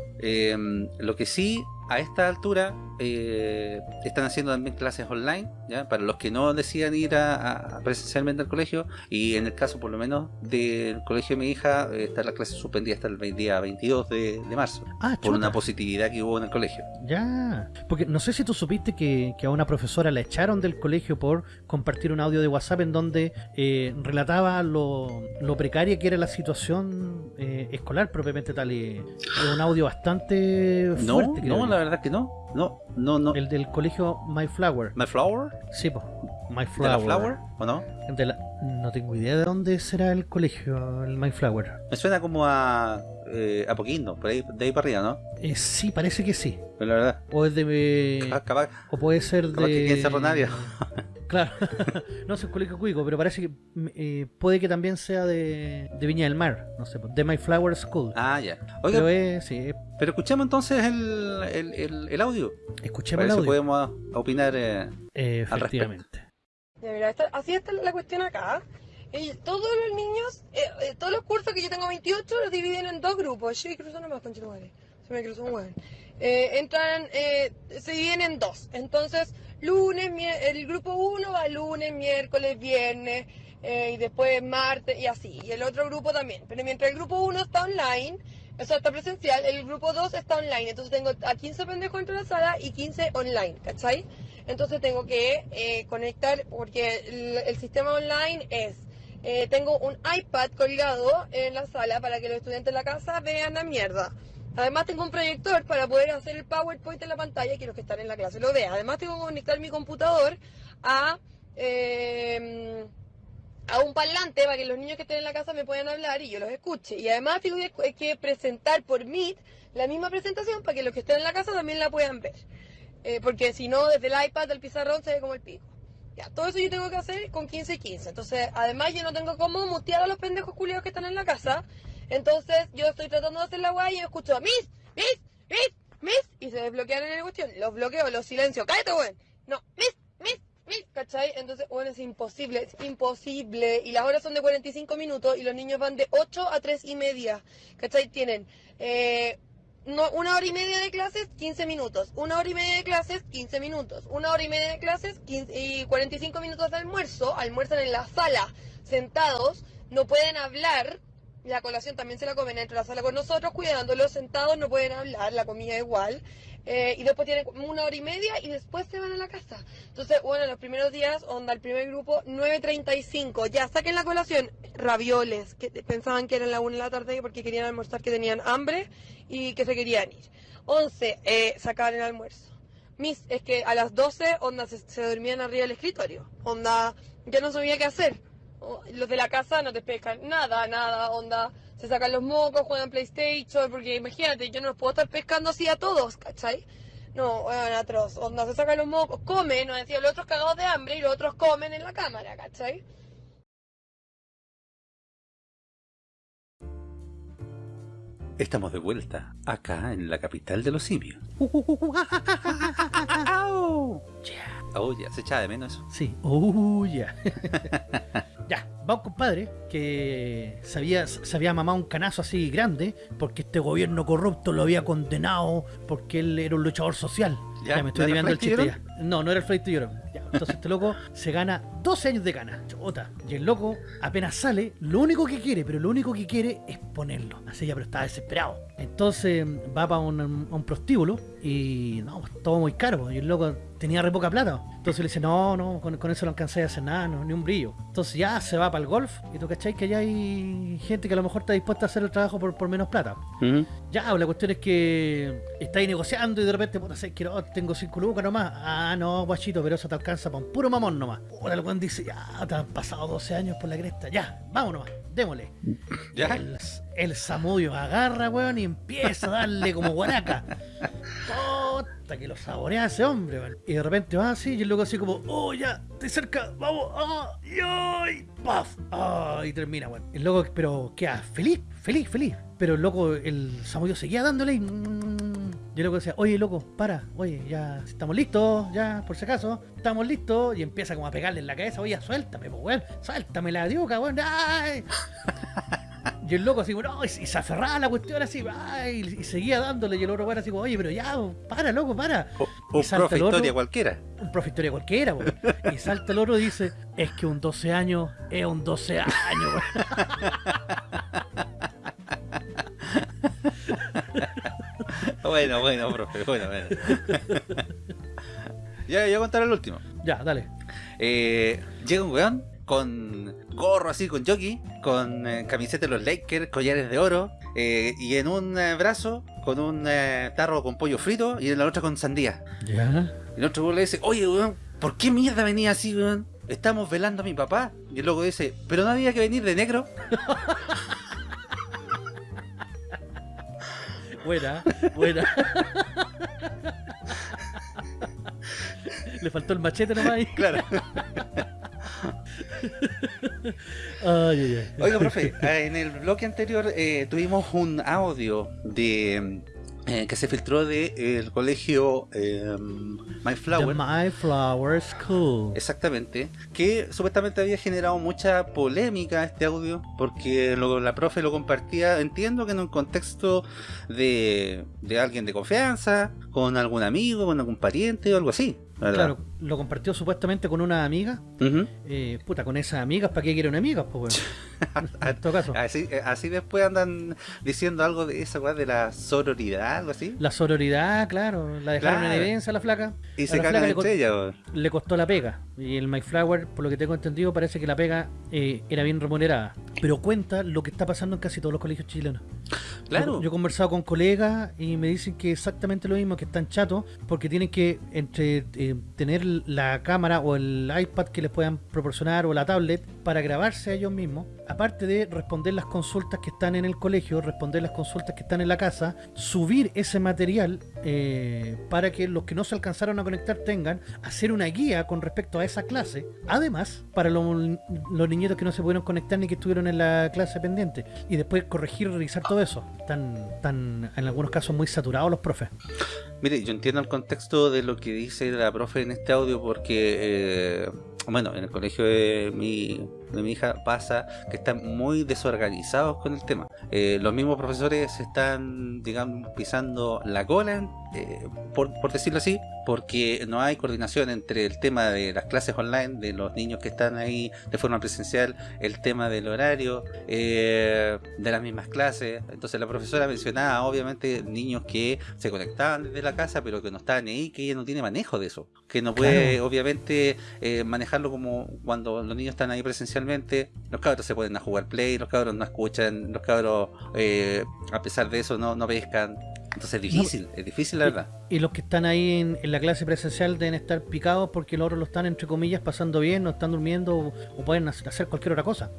lo que sí a esta altura eh, están haciendo también clases online, ¿ya? para los que no decidan ir a, a presencialmente al colegio, y en el caso por lo menos del colegio de mi hija, eh, está la clase suspendida hasta el día 22 de, de marzo, Ah, por una positividad que hubo en el colegio. Ya, porque no sé si tú supiste que, que a una profesora la echaron del colegio por compartir un audio de WhatsApp en donde eh, relataba lo, lo precaria que era la situación eh, escolar propiamente tal. Y un audio bastante No, fuerte, no, yo. la verdad que no, no, no, no. El del colegio My Flower. ¿My Flower? Sí, po. My ¿De Flower. la Flower? ¿O no? De la- No tengo idea de dónde será el colegio, el My Flower. Me suena como a, eh, a Poquindo, por ahí, de ahí para arriba, ¿no? Eh, sí, parece que sí. Pero la verdad, O es de... capaz- capaz- O puede ser Capaz de. que Cerro Navia. Claro, no sé, colegio cuico, pero parece que mm, eh, puede que también sea de, de Viña del Mar, no sé, de My Flower School. Ah, ya. Oiga, pero pero, es, sí, es- escuchemos entonces el, el, el, el audio. escuchemos Para el ver si audio. podemos opinar. eh, al efectivamente. Ya, mira, esta- así está la cuestión acá. Y todos los niños, eh, eh, todos los cursos que yo tengo 28 los dividen en dos grupos. Sí, cruzó nomás, conchetumare. Se me cruzó un hueón. Eh, entran, eh, se dividen en dos. Entonces, lunes, el grupo 1 va lunes, miércoles, viernes, eh, y después martes, y así. Y el otro grupo también. Pero mientras el grupo 1 está online, o sea, está presencial, el grupo 2 está online. Entonces tengo a 15 pendejos dentro de la sala y 15 online, ¿cachai? Entonces tengo que eh, conectar, porque el, el sistema online es, eh, tengo un iPad colgado en la sala para que los estudiantes de la casa vean la mierda. Además tengo un proyector para poder hacer el PowerPoint en la pantalla y que están en la clase lo vean. Además tengo que conectar mi computador a... eh, a un parlante para que los niños que estén en la casa me puedan hablar y yo los escuche. Y además tengo que, presentar por Meet la misma presentación para que los que estén en la casa también la puedan ver. Eh, porque si no, desde el iPad del pizarrón se ve como el pico. Ya, todo eso yo tengo que hacer con 15 y 15. Entonces, además yo no tengo cómo mutear a los pendejos culiados que están en la casa. Entonces, yo estoy tratando de hacer la guay y escucho Miss, Miss, Miss, Miss. Y se desbloquean en la cuestión. Los bloqueo, los silencio. ¡Cállate, weón! No, Miss, Miss, Miss, ¿cachai? Entonces, bueno, es imposible, es imposible. Y las horas son de 45 minutos y los niños van de 8 a 3 y media. ¿Cachai? Tienen eh, no, una hora y media de clases, 15 minutos. Una hora y media de clases, 15 minutos. Una hora y media de clases 15 y 45 minutos de almuerzo. Almuerzan en la sala, sentados. No pueden hablar. La colación también se la comen dentro de la sala con nosotros, cuidándolos sentados, no pueden hablar, la comida igual. Eh, y después tienen una hora y media y después se van a la casa. Entonces, bueno, los primeros días, onda, el primer grupo, 9.35. Ya, saquen la colación. Ravioles, que pensaban que eran la 1 de la tarde porque querían almorzar, que tenían hambre y que se querían ir. 11, eh, sacaban el almuerzo. Mis, es que a las 12, onda, se, se dormían arriba del escritorio. Onda, ya no sabía qué hacer. Los de la casa no te pescan nada, nada, onda. Se sacan los mocos, juegan PlayStation, porque imagínate, yo no los puedo estar pescando así a todos, ¿cachai? No, bueno, atroz, onda, se sacan los mocos, comen, nos decía, los otros cagados de hambre y los otros comen en la cámara, ¿cachai? Estamos de vuelta, acá en la capital de los simios. Oh, ya, se echaba de menos eso. Sí, uh, ya. ya, va un compadre que se había, se había mamado un canazo así grande porque este gobierno corrupto lo había condenado porque él era un luchador social. Ya, Ya, me estoy ¿no era desviando el chiste ya. No, no era el Flight. Ya, entonces este loco se gana 12 años de cana. Chota. Y el loco apenas sale, lo único que quiere, pero lo único que quiere es ponerlo. Así ya, pero está desesperado. Entonces va para un, prostíbulo y no, pues, todo muy caro. Y el loco tenía re poca plata. Entonces le dice, no, no, con, con eso no alcancé a hacer nada, no, ni un brillo. Entonces ya se va para el golf y tú cachai que ya hay gente que a lo mejor está dispuesta a hacer el trabajo por, por menos plata. Ya, la cuestión es que está ahí negociando y de repente, puta, sé que no, tengo 5 lucas nomás. Ah, no, guachito, pero eso te alcanza para un puro mamón nomás. Puta, el weón dice, ya, te han pasado 12 años por la cresta, ya, vamos nomás, démosle. Ya. El, el Samudio agarra, weón, y empieza a darle como guaraca. Que lo saborea ese hombre. Y de repente va así, y el loco así como, oh, ya, estoy cerca, vamos, ah, y ay, paf, ah, y termina, weón. El loco, pero queda feliz, feliz, feliz. Pero el loco, el Samudio seguía dándole y... y el loco decía, oye, loco, para, oye, ya estamos listos, ya, por si acaso, estamos listos. Y empieza como a pegarle en la cabeza, oye, suéltame, pues, weón, suéltame la diuca, weón. Y el loco así, no, y, se aferraba a la cuestión así, y, y seguía dándole, y el otro weón así, como, oye, pero ya, para, loco, para. O- Un profe historia cualquiera. Un profe historia cualquiera, weón. Y salta el otro y dice, es que un 12 años es un 12 años. Bueno, bueno, profe, bueno, bueno. ya, yo voy a contar el último. Ya, dale. Eh, llega un weón con gorro así, con jockey, con eh, camiseta de los Lakers, collares de oro, eh, y en un eh, brazo con un tarro con pollo frito y en la otra con sandía. Ya. Y el otro le dice, oye weón, ¿por qué mierda venía así, weón? Estamos velando a mi papá. Y el loco dice, pero no había que venir de negro. Buena, buena. Le faltó el machete nomás ahí. Claro. Ay, ay, ay. Oiga, profe, eh, en el bloque anterior eh, tuvimos un audio de eh, que se filtró de eh, el colegio eh, My The Flower. My Flower School. Exactamente, que supuestamente había generado mucha polémica este audio, porque lo- la profe lo compartía, entiendo que en un contexto de, de alguien de confianza, con algún amigo, con algún pariente o algo así, ¿verdad? Claro, lo compartió supuestamente con una amiga. Eh, puta, con esas amigas, ¿para qué quieren amigas? Pues bueno. en todo caso. Así, eh, así después andan diciendo algo de esa weá de la sororidad, algo así, La sororidad, claro, la dejaron Claro. en evidencia a la flaca. y A se cagan entre weón. Le costó la pega. Y el MyFlower, por lo que tengo entendido, parece que la pega eh, era bien remunerada. Pero cuenta lo que está pasando en casi todos los colegios chilenos. Claro. Yo, yo he conversado con colegas y me dicen que exactamente lo mismo, que están chatos porque tienen que entre eh, tener la cámara o el iPad que les puedan proporcionar o la tablet para grabarse a ellos mismos, aparte de responder las consultas que están en el colegio, responder las consultas que están en la casa, subir ese material eh, para que los que no se alcanzaron a conectar tengan, hacer una guía con respecto a esa clase, además para los, niñitos que no se pudieron conectar ni que estuvieron en la clase pendiente, y después corregir y revisar todo eso. Están, están en algunos casos muy saturados los profes. Mire, yo entiendo el contexto de lo que dice la profe en este audio porque, eh, bueno, en el colegio de mi, de mi hija pasa que están muy desorganizados con el tema. Eh, los mismos profesores están, digamos, pisando la cola, eh, por, por decirlo así, porque no hay coordinación entre el tema de las clases online, de los niños que están ahí de forma presencial, el tema del horario, eh, de las mismas clases. Entonces la profesora mencionaba, obviamente, niños que se conectaban desde la casa, pero que no estaban ahí, que ella no tiene manejo de eso. Que no puede, Claro. obviamente, manejarlo como cuando los niños están ahí Los cabros se ponen a jugar play, los cabros no escuchan, los cabros, eh, a pesar de eso, no, no pescan. Entonces es difícil, es difícil la verdad. Y los que están ahí en, en la clase presencial deben estar picados porque los otros lo están, entre comillas, pasando bien, no están durmiendo o, o pueden hacer cualquier otra cosa.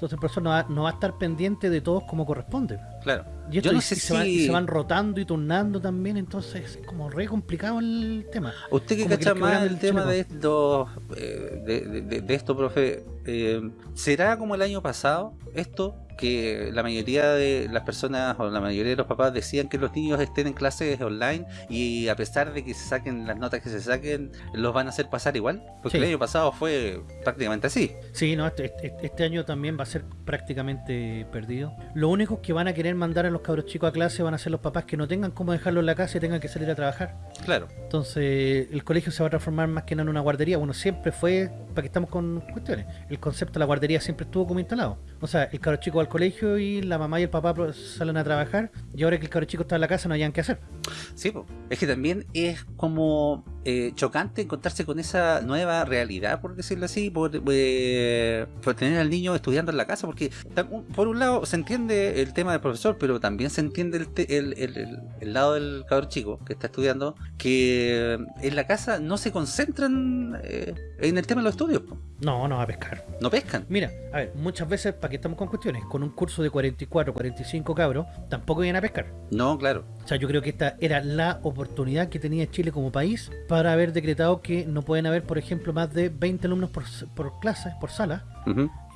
Entonces el profesor no va, no va a estar pendiente de todos como corresponde. Claro. Y esto Yo no sé y se, van, y si- se van rotando y turnando también, entonces es como re complicado el tema. Usted que Como cacha que más el tema de esto, eh, de, de- de- de esto, profe, eh, ¿será como el año pasado esto? Que la mayoría de las personas o la mayoría de los papás decían que los niños estén en clases online y a pesar de que se saquen las notas que se saquen, los van a hacer pasar igual. Porque Sí. el año pasado fue prácticamente así. Sí, no, este, este- este año también va a ser prácticamente perdido. Lo único que van a querer mandar a los cabros chicos a clase van a ser los papás que no tengan cómo dejarlo en la casa y tengan que salir a trabajar. Claro. Entonces, el colegio se va a transformar más que nada en una guardería. Bueno, siempre fue, para que estamos con cuestiones, el concepto de la guardería siempre estuvo como instalado. O sea, el cabro chico va al colegio y la mamá y el papá salen a trabajar y ahora que el cabro chico está en la casa no hayan qué hacer. Sí, es que también es como eh, chocante encontrarse con esa nueva realidad, por decirlo así, por, eh, tener al niño estudiando en la casa, porque por un lado se entiende el tema del profesor, pero también se entiende el, te- el, lado del cabrón chico que está estudiando, que en la casa no se concentran eh, en el tema de los estudios. No, no va a pescar. no pescan. Mira, a ver, muchas veces, para que estamos con cuestiones, con un curso de 44, 45 cabros, tampoco vienen a pescar. No, claro. O sea, yo creo que esta era la oportunidad que tenía Chile como país para haber decretado que no pueden haber, por ejemplo, más de 20 alumnos por, por clase, por sala.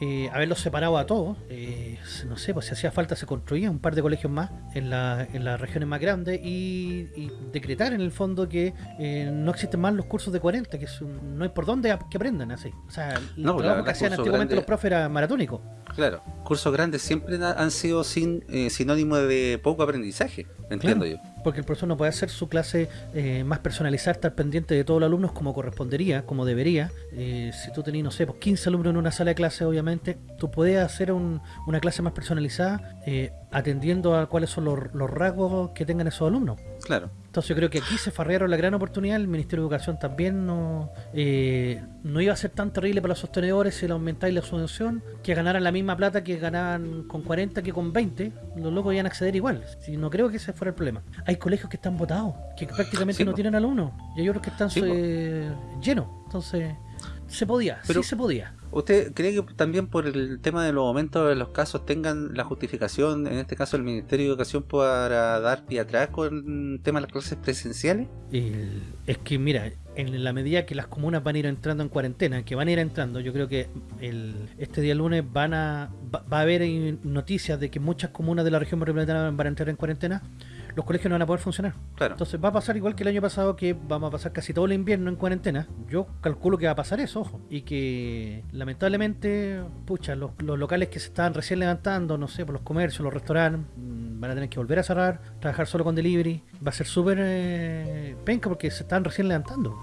Eh, haberlos separado a todos, eh, no sé, pues si hacía falta se construía un par de colegios más en, la- en las regiones más grandes y, y decretar en el fondo que eh, no existen más los cursos de 40, que es un- no hay por dónde que aprendan así. O sea, el No, pues, trabajo que hacían antiguamente grande- los profes era maratónico. Claro, cursos grandes siempre han sido sin eh, sinónimo de poco aprendizaje, entiendo yo. Porque el profesor no puede hacer su clase eh, más personalizada, estar pendiente de todos los alumnos como correspondería, como debería. Eh, si tú tenías, no sé, pues 15 alumnos en una sala de clase, obviamente, tú puedes hacer un- una clase más personalizada eh, atendiendo a cuáles son los, los rasgos que tengan esos alumnos. Claro. Entonces yo creo que aquí se farrearon la gran oportunidad, el Ministerio de Educación también no, eh, no iba a ser tan terrible para los sostenedores si le aumentáis la subvención, que ganaran la misma plata que ganaban con 40 que con 20, los locos iban a acceder igual. Si no creo que ese fuera el problema. Hay colegios que están votados, que prácticamente Sí, no po. tienen alumnos, y hay otros que están Sí, eh, llenos. Entonces, se podía, Pero- sí se podía. ¿Usted cree que también por el tema de los aumentos de los casos tengan la justificación, en este caso el Ministerio de Educación, para dar pie atrás con el tema de las clases presenciales? Es que mira, en la medida que las comunas van a ir entrando en cuarentena, que van a ir entrando, yo creo que el, este día lunes van a va, va a haber noticias de que muchas comunas de la región metropolitana van a entrar en cuarentena, los colegios no van a poder funcionar. Claro. Entonces va a pasar igual que el año pasado, que vamos a pasar casi todo el invierno en cuarentena. Yo calculo que va a pasar eso, ojo. Y que lamentablemente, pucha, los, los locales que se estaban recién levantando, no sé, por los comercios, los restaurantes, mm, van a tener que volver a cerrar, trabajar solo con delivery. Va a ser súper eh, penca porque se están recién levantando.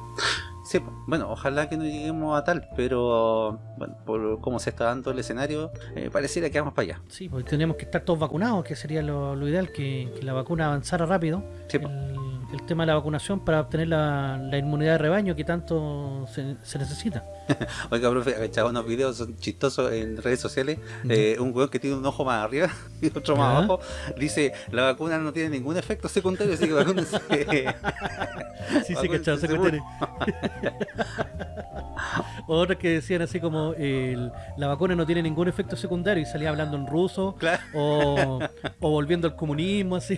Sí, bueno, ojalá que no lleguemos a tal, pero bueno, por cómo se está dando el escenario, eh, pareciera que vamos para allá. Sí, porque tenemos que estar todos vacunados, que sería lo, lo ideal, que, que la vacuna avanzara rápido. Sí, el, el tema de la vacunación para obtener la, la inmunidad de rebaño que tanto se, se necesita. Oiga, profe, echado unos videos son chistosos en redes sociales. eh, un weón que tiene un ojo más arriba y otro más abajo. Dice, la vacuna no tiene ningún efecto secundario, así que vacúnense. Sí, sí, cachado, se seguro. cuestione. Otros que decían así como el- la vacuna no tiene ningún efecto secundario y salía hablando en ruso Claro. o, o volviendo al comunismo así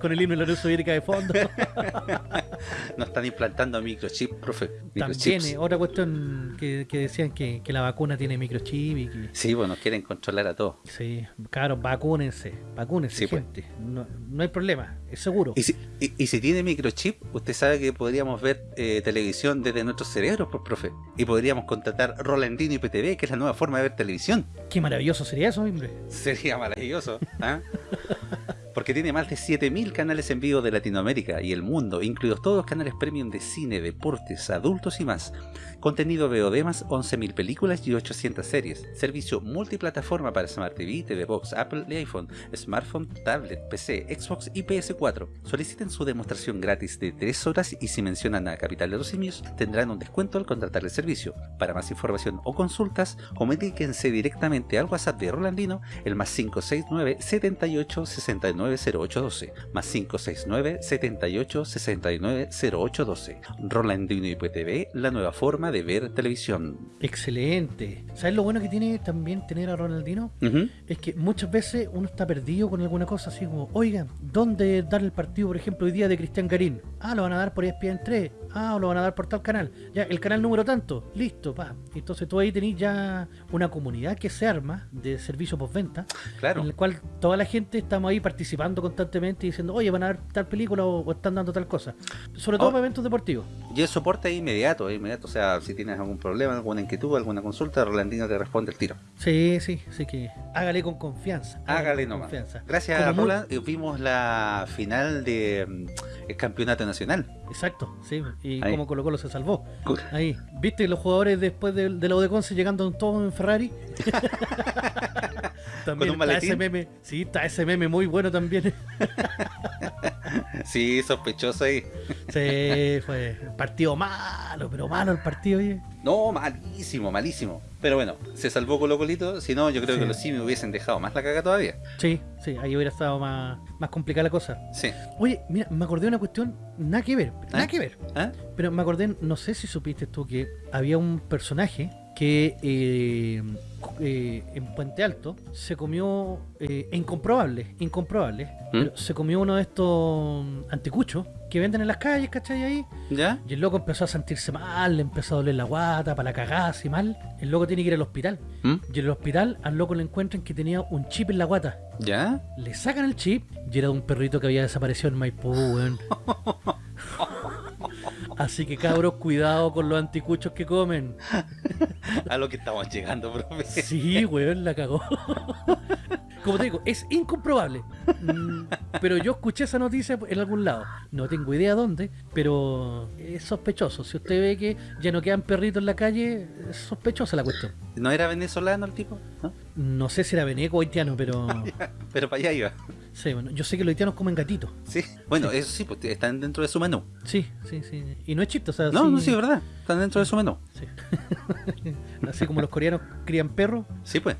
con el himno de la Unión Soviética de fondo. No están implantando microchip, profe. También Microchips. eh, otra cuestión que, que decían que, que la vacuna tiene microchip y que Sí, bueno, quieren controlar a todos. sí, claro, vacúnense, vacúnense Sí, pues. gente, no, no hay problema, es seguro. Y si, y, y si tiene microchip, usted sabe que podríamos ver eh, televisión desde nuestros cerebros, pues, profe. Y podríamos contratar Rolandino y PTV, que es la nueva forma de ver televisión. Qué maravilloso sería eso, hombre. Sería maravilloso. ¿ah? Porque tiene más de 7000 canales en vivo de Latinoamérica y el mundo, incluidos todos los canales premium de cine, deportes, adultos y más. Contenido VOD más 11.000 películas y 800 series. Servicio multiplataforma para Smart TV, TV Box, Apple y iPhone, smartphone, tablet, PC, Xbox y PS4. Soliciten su demostración gratis de 3 horas y si mencionan a Capital de los Simios tendrán un descuento al contratar el servicio. Para más información o consultas, comuníquense directamente al WhatsApp de Rolandino, el más 569 78 69 0812, más 569 78 69 0812. Rolandino y PTV, la nueva forma de ver televisión. Excelente. ¿Sabes lo bueno que tiene también tener a Ronaldinho? Ujú. Es que muchas veces uno está perdido con alguna cosa así como, oiga, ¿dónde dar el partido, por ejemplo, hoy día de Cristian Garín? Ah, lo van a dar por ESPN 3. Ah, lo van a dar por tal canal. Ya, el canal número tanto. Listo, pa. Entonces tú ahí tenés ya una comunidad que se arma de servicio postventa, Claro. en el cual toda la gente estamos ahí participando constantemente y diciendo, oye, van a dar tal película o, o están dando tal cosa. Sobre todo Oh. para eventos deportivos. Y el soporte es inmediato, es inmediato. O sea, si tienes algún problema, alguna inquietud, alguna consulta, Rolandino te responde el tiro. Sí, sí, así que hágale con confianza. Hágale con nomás. confianza. Gracias a muy- Roland eh, vimos la final del campeonato nacional. Exacto, sí. Y como Colo Colo se salvó. Ahí. ¿Viste los jugadores después de, de la Odeconce llegando todos en Ferrari? también ¿Con un está ese meme. Sí, está ese meme muy bueno también. Sí, sospechoso ahí. sí, fue partido malo, pero malo el partido. oye. No, malísimo, malísimo. Pero bueno, se salvó Colo Colito. Si no, yo creo Sí. que los simios hubiesen dejado más la caga todavía. Sí, sí, ahí hubiera estado más, más complicada la cosa. Sí. Oye, mira, me acordé de una cuestión, nada que ver, nada ¿Ah? que ver. ¿Ah? Pero me acordé, no sé si supiste tú que había un personaje que eh, eh, en Puente Alto, se comió, eh, incomprobable, incomprobable, pero se comió uno de estos anticuchos que venden en las calles, ¿cachai? Ahí. ¿Ya? Y el loco empezó a sentirse mal, le empezó a doler la guata, para la cagada, así mal. El loco tiene que ir al hospital. ¿Mm? Y en el hospital al loco le encuentran que tenía un chip en la guata. ¿Ya? Le sacan el chip y era de un perrito que había desaparecido en Maipú, weón. Así que cabros, cuidado con los anticuchos que comen. A lo que estamos llegando, profe. Sí, weón, la cagó. Como te digo, es incomprobable. Mm, Pero yo escuché esa noticia en algún lado. No tengo idea dónde, pero es sospechoso. Si usted ve que ya no quedan perritos en la calle, es sospechosa la cuestión. ¿No era venezolano el tipo? ¿No? No sé si era veneco o haitiano, pero... Pero para allá iba. Sí, bueno, yo sé que los haitianos comen gatitos. Sí. Bueno, eso sí, pues están dentro de su menú. Sí, sí, sí. Y no es chiste, o sea, No, sí- no, sí, es verdad. Están dentro de su menú. Sí. Así como los coreanos crían perros. Sí, pues.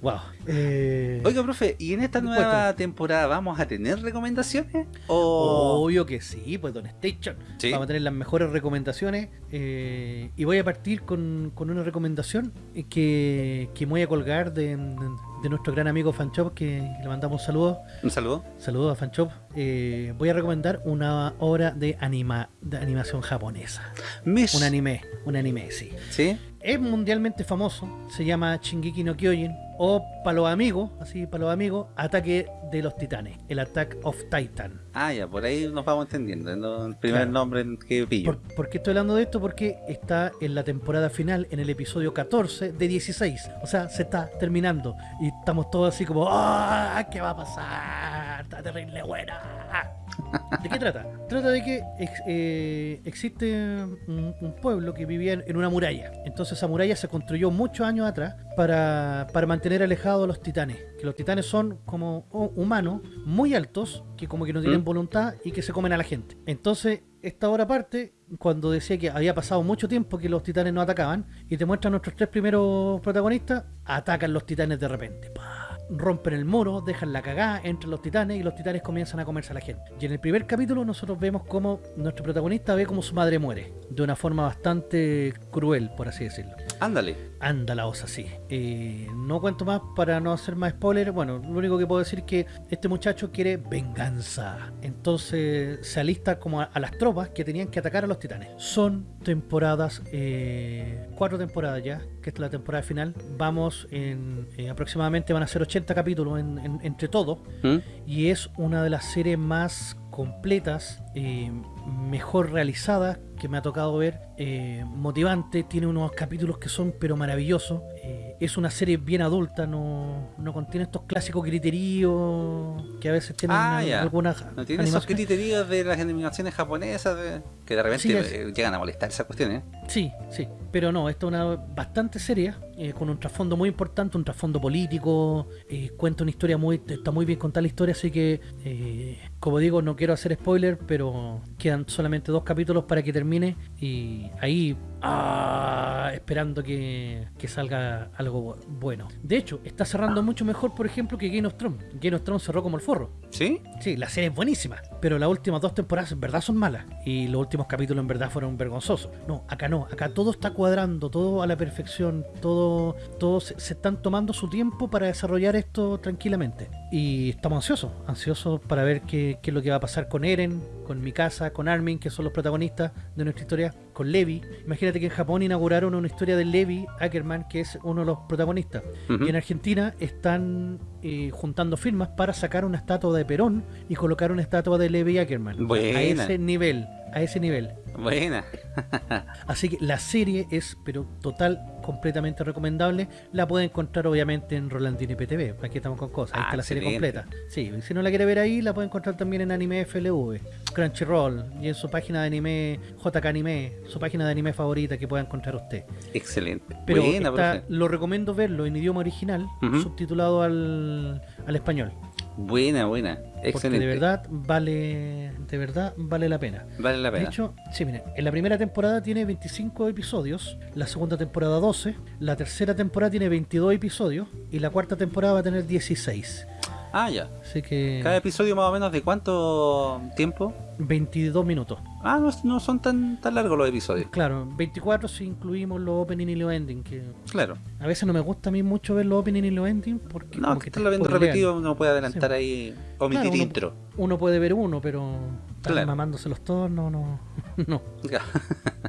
Wow. Eh, Oiga, profe, ¿y en esta nueva temporada vamos a tener recomendaciones? ¿O...? Obvio que sí, pues Don Station. Sí. Vamos a tener las mejores recomendaciones. eh, y voy a partir con, con una recomendación eh, que, que me voy a colgar de, de nuestro gran amigo Fanchop, que, que le mandamos un saludo. Un saludo. Saludos a Fanchop. Eh, voy a recomendar una obra de, anima, de animación japonesa. Mish. Un anime, un anime, sí. ¿Sí? Es mundialmente famoso, se llama Shingeki no Kyojin o para los amigos, así para los amigos, Ataque de los Titanes, el Attack of Titan. Ah, ya, por ahí nos vamos entendiendo. ¿no? El primer Claro. nombre que pillo. ¿Por, por qué estoy hablando de esto? Porque está en la temporada final, en el episodio 14 de 16. O sea, se está terminando. Y estamos todos así como, ¡ah! ¿Qué va a pasar? Está terrible buena. ¿De qué trata? Trata de que ex- eh, existe un, un pueblo que vivía en, en una muralla. Entonces esa muralla se construyó muchos años atrás para, para mantener alejados a los titanes. Que los titanes son como humanos muy altos que como que no tienen ¿Mm? voluntad y que se comen a la gente. Entonces esta hora parte cuando decía que había pasado mucho tiempo que los titanes no atacaban y te muestran nuestros tres primeros protagonistas, atacan los titanes de repente. ¡Pah! Rompen el muro, dejan la cagada, entran los titanes y los titanes comienzan a comerse a la gente. Y en el primer capítulo nosotros vemos cómo nuestro protagonista ve cómo su madre muere, de una forma bastante cruel, por así decirlo. Ándale. Anda la osa, sí. Eh, no cuento más para no hacer más spoiler. Bueno, lo único que puedo decir es que este muchacho quiere venganza. Entonces se alista como a, a las tropas que tenían que atacar a los titanes. Son temporadas, eh, cuatro temporadas ya, que es la temporada final. Vamos en eh, aproximadamente van a ser 80 capítulos en- en- entre todos ¿Mm? y es una de las series más completas, eh, mejor realizadas que me ha tocado ver, eh, motivante, tiene unos capítulos que son pero maravillosos, eh, es una serie bien adulta, no, no contiene estos clásicos criterios que a veces tienen Ah, algunas No tiene esos criterios de las animaciones japonesas de- que de repente Sí, es- llegan a molestar esas cuestiones. Sí, sí, pero no, esta es una bastante seria, con un trasfondo muy importante, un trasfondo político, cuenta una historia muy, está muy bien contada la historia, así que, como digo, no quiero hacer spoiler, pero quedan solamente dos capítulos para que termine y ahí, ah, esperando que, que salga algo bu- bueno. De hecho, está cerrando mucho mejor, por ejemplo, que Game of Thrones. Game of Thrones cerró como el forro. ¿Sí? Sí, la serie es buenísima, pero las últimas dos temporadas en verdad son malas y los últimos capítulos en verdad fueron vergonzosos. No, acá no, acá todo está cuadrando, todo a la perfección, todo, todo se, se están tomando su tiempo para desarrollar esto tranquilamente. Y estamos ansiosos, ansiosos para ver qué, qué es lo que va a pasar con Eren, con Mikasa, con Armin, que son los protagonistas de nuestra historia, con Levi. Imagínate que en Japón inauguraron una historia de Levi Ackerman, que es uno de los protagonistas. Y en Argentina están eh, juntando firmas para sacar una estatua de Perón y colocar una estatua de Levi Ackerman. Buena. A ese nivel, a ese nivel. Buena. Así que la serie es, pero total, completamente recomendable. La puede encontrar obviamente en Rolandini PTV. Aquí estamos con cosas. Ahí Ah, está la serie excelente. completa. Sí, si no la quiere ver ahí, la puede encontrar también en Anime FLV, Crunchyroll y en su página de anime, JK Anime, su página de anime favorita que pueda encontrar usted. Excelente. Pero Buena, lo recomiendo verlo en idioma original, subtitulado al, al español. Buena, buena. Porque de verdad vale de verdad vale la pena. Vale la De pena. hecho, sí, miren, en la primera temporada tiene 25 episodios, la segunda temporada 12, la tercera temporada tiene 22 episodios y la cuarta temporada va a tener 16. Ah, ya. Así que Cada episodio más o menos de cuánto tiempo? 22 minutos. Ah, no, no son tan, tan largos los episodios. Claro, 24 si incluimos los opening y los ending, que Claro. a veces no me gusta a mí mucho ver los opening y los ending porque No, que estarlo viendo repetido uno puede adelantar ahí, omitir Claro, uno- intro. Uno puede ver uno, pero estar Claro. mamándoselos todos, no, no, no,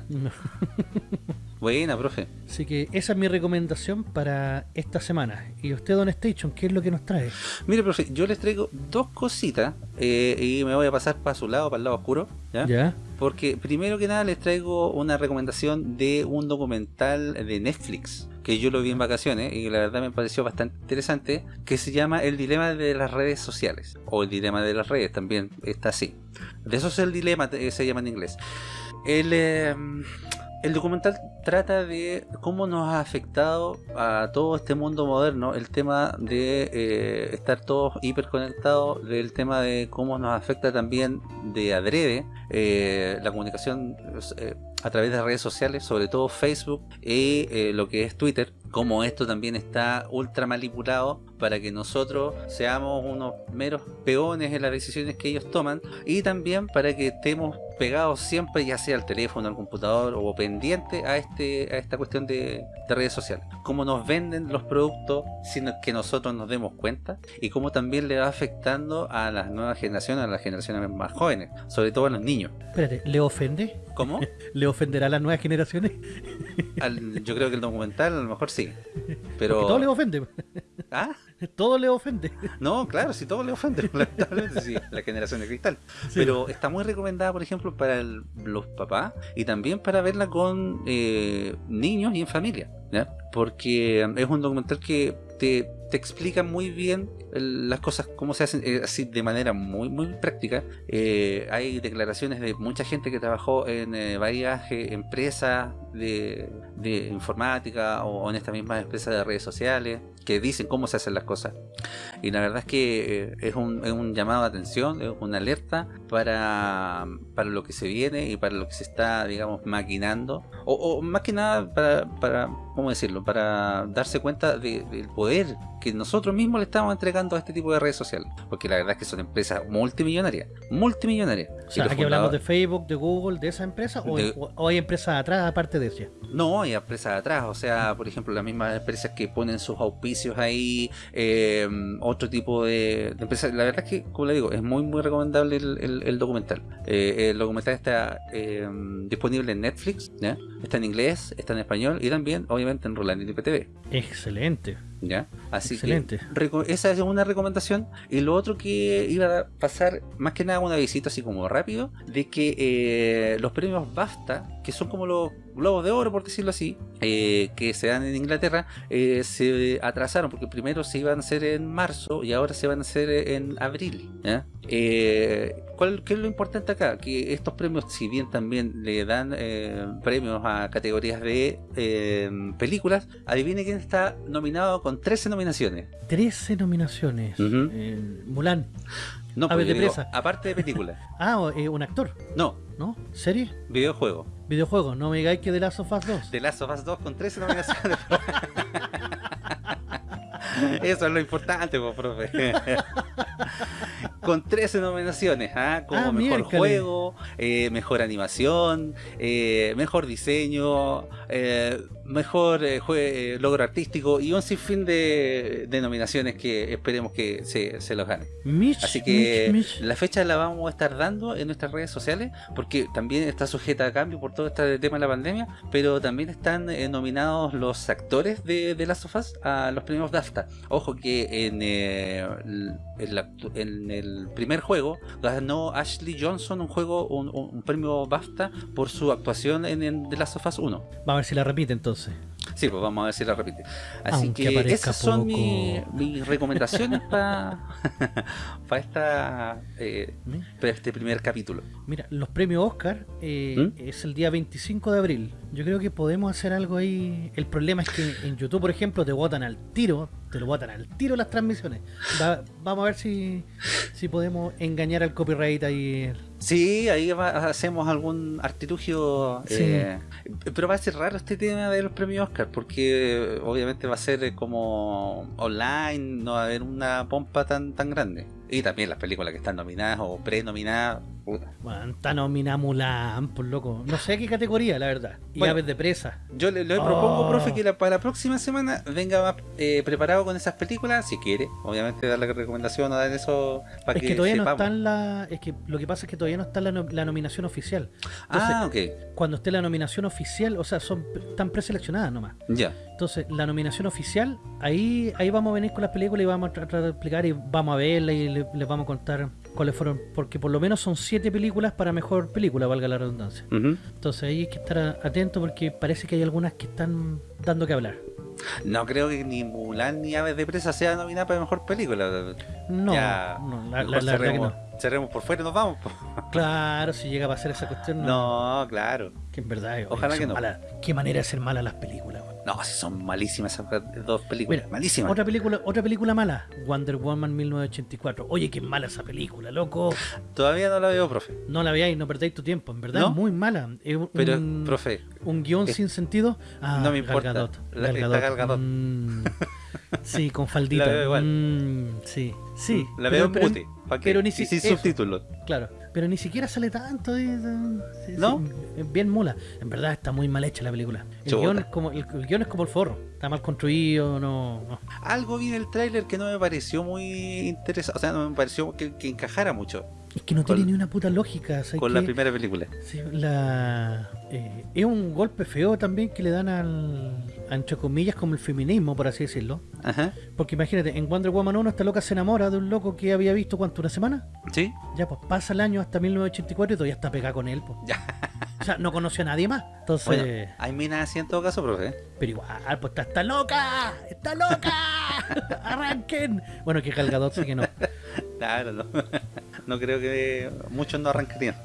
no. Buena, profe. Así que esa es mi recomendación para esta semana. Y usted, Don Station, ¿qué es lo que nos trae? Mire, profe, yo les traigo dos cositas eh, y me voy a pasar para su lado, para el lado oscuro. ¿ya? ¿Ya? Porque primero que nada les traigo una recomendación de un documental de Netflix que yo lo vi en vacaciones y la verdad me pareció bastante interesante que se llama El dilema de las redes sociales o El dilema de las redes también está así. De eso es el dilema, eh, se llama en inglés. El, eh, el documental trata de cómo nos ha afectado a todo este mundo moderno el tema de eh, estar todos hiperconectados, del tema de cómo nos afecta también de adrede eh, la comunicación eh, a través de redes sociales, sobre todo Facebook y eh, lo que es Twitter, como esto también está ultra manipulado para que nosotros seamos unos meros peones en las decisiones que ellos toman y también para que estemos pegados siempre ya sea al teléfono, al computador o pendiente a este a esta cuestión de, de redes sociales. Cómo nos venden los productos sin que nosotros nos demos cuenta y cómo también le va afectando a las nuevas generaciones, a las generaciones más jóvenes, sobre todo a los niños. Espérate, ¿le ofende? ¿Cómo? ¿Le ofenderá a las nuevas generaciones? Al- yo creo que el documental a lo mejor sí. Pero... Porque todo le ofende. ¿Ah? Todo le ofende. No, claro, si todo le ofende, lamentablemente, sí, la generación de cristal. Pero está muy recomendada, por ejemplo, para el- los papás y también para verla con eh, niños y en familia, ¿ya? Porque es un documental que te, te explica muy bien las cosas, cómo se hacen, eh, así de manera muy, muy práctica. Eh, hay declaraciones de mucha gente que trabajó en eh, varias empresas de, informática o en estas mismas empresas de redes sociales que dicen cómo se hacen las cosas. Y la verdad es que es un, es un llamado de atención, es una alerta para, para lo que se viene y para lo que se está, digamos, maquinando. O, o más que nada para, para, ¿cómo decirlo? Para darse cuenta de- del poder que nosotros mismos le estamos entregando a este tipo de redes sociales. Porque la verdad es que son empresas multimillonarias. Multimillonarias. O sea, aquí hablamos de Facebook, de Google, de esa empresa, o, De- o- o hay empresas atrás aparte de esa. No, hay empresas atrás, o sea, por ejemplo, las mismas empresas que ponen sus auspicios ahí, eh, otro tipo de, de empresas. La verdad es que, como le digo, es muy, muy recomendable el, el- el documental. Eh, el documental está eh, disponible en Netflix, está en inglés, está en español y también, obviamente, en Roland IPTV. Excelente. ¿Ya? Así Excelente. que esa es una recomendación. Y lo otro que iba a pasar, más que nada una visita así como rápido, de que eh, los premios BAFTA, que son como los globos de oro, por decirlo así, eh, que se dan en Inglaterra, eh, se atrasaron, porque primero se iban a hacer en marzo y ahora se van a hacer en abril. Eh, ¿cuál, ¿Qué es lo importante acá? Que estos premios, si bien también le dan eh, premios a categorías de eh, películas, adivine quién está nominado con 13 nominaciones. 13 nominaciones. Mulan. No, pues, de digo, presa. aparte de películas. Ah, eh, un actor, No, ¿no? ¿Serie? videojuego. Videojuego. No me digáis que de Last of Us 2. The Last of Us 2 con 13 nominaciones. Eso es lo importante, pues, profe. con 13 nominaciones, ¿ah? como Ah, mejor miércoles. juego, eh, mejor animación, eh, mejor diseño, eh, mejor eh, jue- eh, logro artístico y un sinfín de, de nominaciones que esperemos que se, se los ganen. Mitch, Así que la fecha la vamos a estar dando en nuestras redes sociales porque también está sujeta a cambio por todo este tema de la pandemia, pero también están eh, nominados los actores de, de Last of Us a los premios BAFTA. Ojo que en, eh, el- en la actu- en el primer juego ganó Ashley Johnson un juego un premio BAFTA por su actuación en, en The Last of Us 1. Vamos a ver si la repite entonces. Sí, pues vamos a ver si la repite. Así Aunque que esas son poco. mis recomendaciones para esta eh, para este primer capítulo. Mira, los premios Oscar eh, ¿Mm? es el día 25 de abril. Yo creo que podemos hacer algo ahí. El problema es que en YouTube, por ejemplo, te botan al tiro, te lo botan al tiro las transmisiones. Va- vamos a ver si, si podemos engañar al copyright ahí. Sí, ahí va- hacemos algún artilugio. Sí. eh, pero va a ser raro este tema de los premios Oscar, porque obviamente va a ser eh, como online, no va a haber una pompa tan, tan grande. Y también las películas que están nominadas o pre-nominadas. Está nominada Mulan, por loco. No sé qué categoría, la verdad. Y Bueno. aves de presa. Yo le, le Oh. propongo, profe, que la- para la próxima semana venga más eh, preparado con esas películas, si quiere. Obviamente dar la recomendación o dar eso para Es que, que todavía no sepamos. está en la. Es que lo que pasa es que todavía no está la, no- la nominación oficial. Ah, ok. Cuando esté la nominación oficial, o sea, son están preseleccionadas nomás. Ya. Entonces, la nominación oficial, ahí ahí vamos a venir con las películas y vamos a tratar de explicar y vamos a verla y le- les vamos a contar cuáles fueron. Porque por lo menos son siete películas para mejor película, valga la redundancia. Entonces ahí hay que estar atento porque parece que hay algunas que están dando que hablar. No creo que ni Mulan ni Aves de Presa sea nominada para mejor película. No, Ya, no, la, la- que no. Cerremos por fuera y nos vamos. Claro, si llega a pasar esa cuestión, no. No, claro. Que en verdad, Ojalá que no. malas. Qué manera de ser malas las películas. weón. No, si son malísimas esas dos películas. Mira, malísimas. Otra película, otra película mala, Wonder Woman 1984. Oye, qué mala esa película, loco. Todavía no la veo, profe. No la veáis, no perdáis tu tiempo. En verdad, ¿No? es muy mala. Es un, Pero, profe, un guion es- sin sentido. Ah, no me importa. Gadot, La- Gal está Gadot. Gal Gadot. Mm, sí, con faldita. La veo igual. Mm, sí, sí. la pero- veo en pero- mute. ¿pa' qué? pero ni si- sin eso. subtítulos. Claro, pero ni siquiera sale tanto. sí, ¿No? sí, bien mula. En verdad está muy mal hecha la película. El guion, es como, el, el guion es como el forro. Está mal construido, no. no. Algo vi en el tráiler que no me pareció muy interesante. O sea, no me pareció que, que encajara mucho Es que no Con- tiene ni una puta lógica. ¿sabes con la primera película. Sí, la, eh, es un golpe feo también que le dan al, entre comillas, como el feminismo, por así decirlo. Ajá. Porque imagínate, en Wonder Woman 1 esta loca se enamora de un loco que había visto, ¿cuánto? ¿Una semana? ¿Sí? Ya, pues pasa el año hasta 1984 y todavía está pegada con él. Pues. Ya. O sea, no conoció a nadie más. Entonces, Bueno, hay minas así en todo caso, profe. Pero igual, pues está, está loca, está loca, arranquen. Bueno, que Gal Gadot sí que no. Claro, no. No creo que muchos no arrancarían.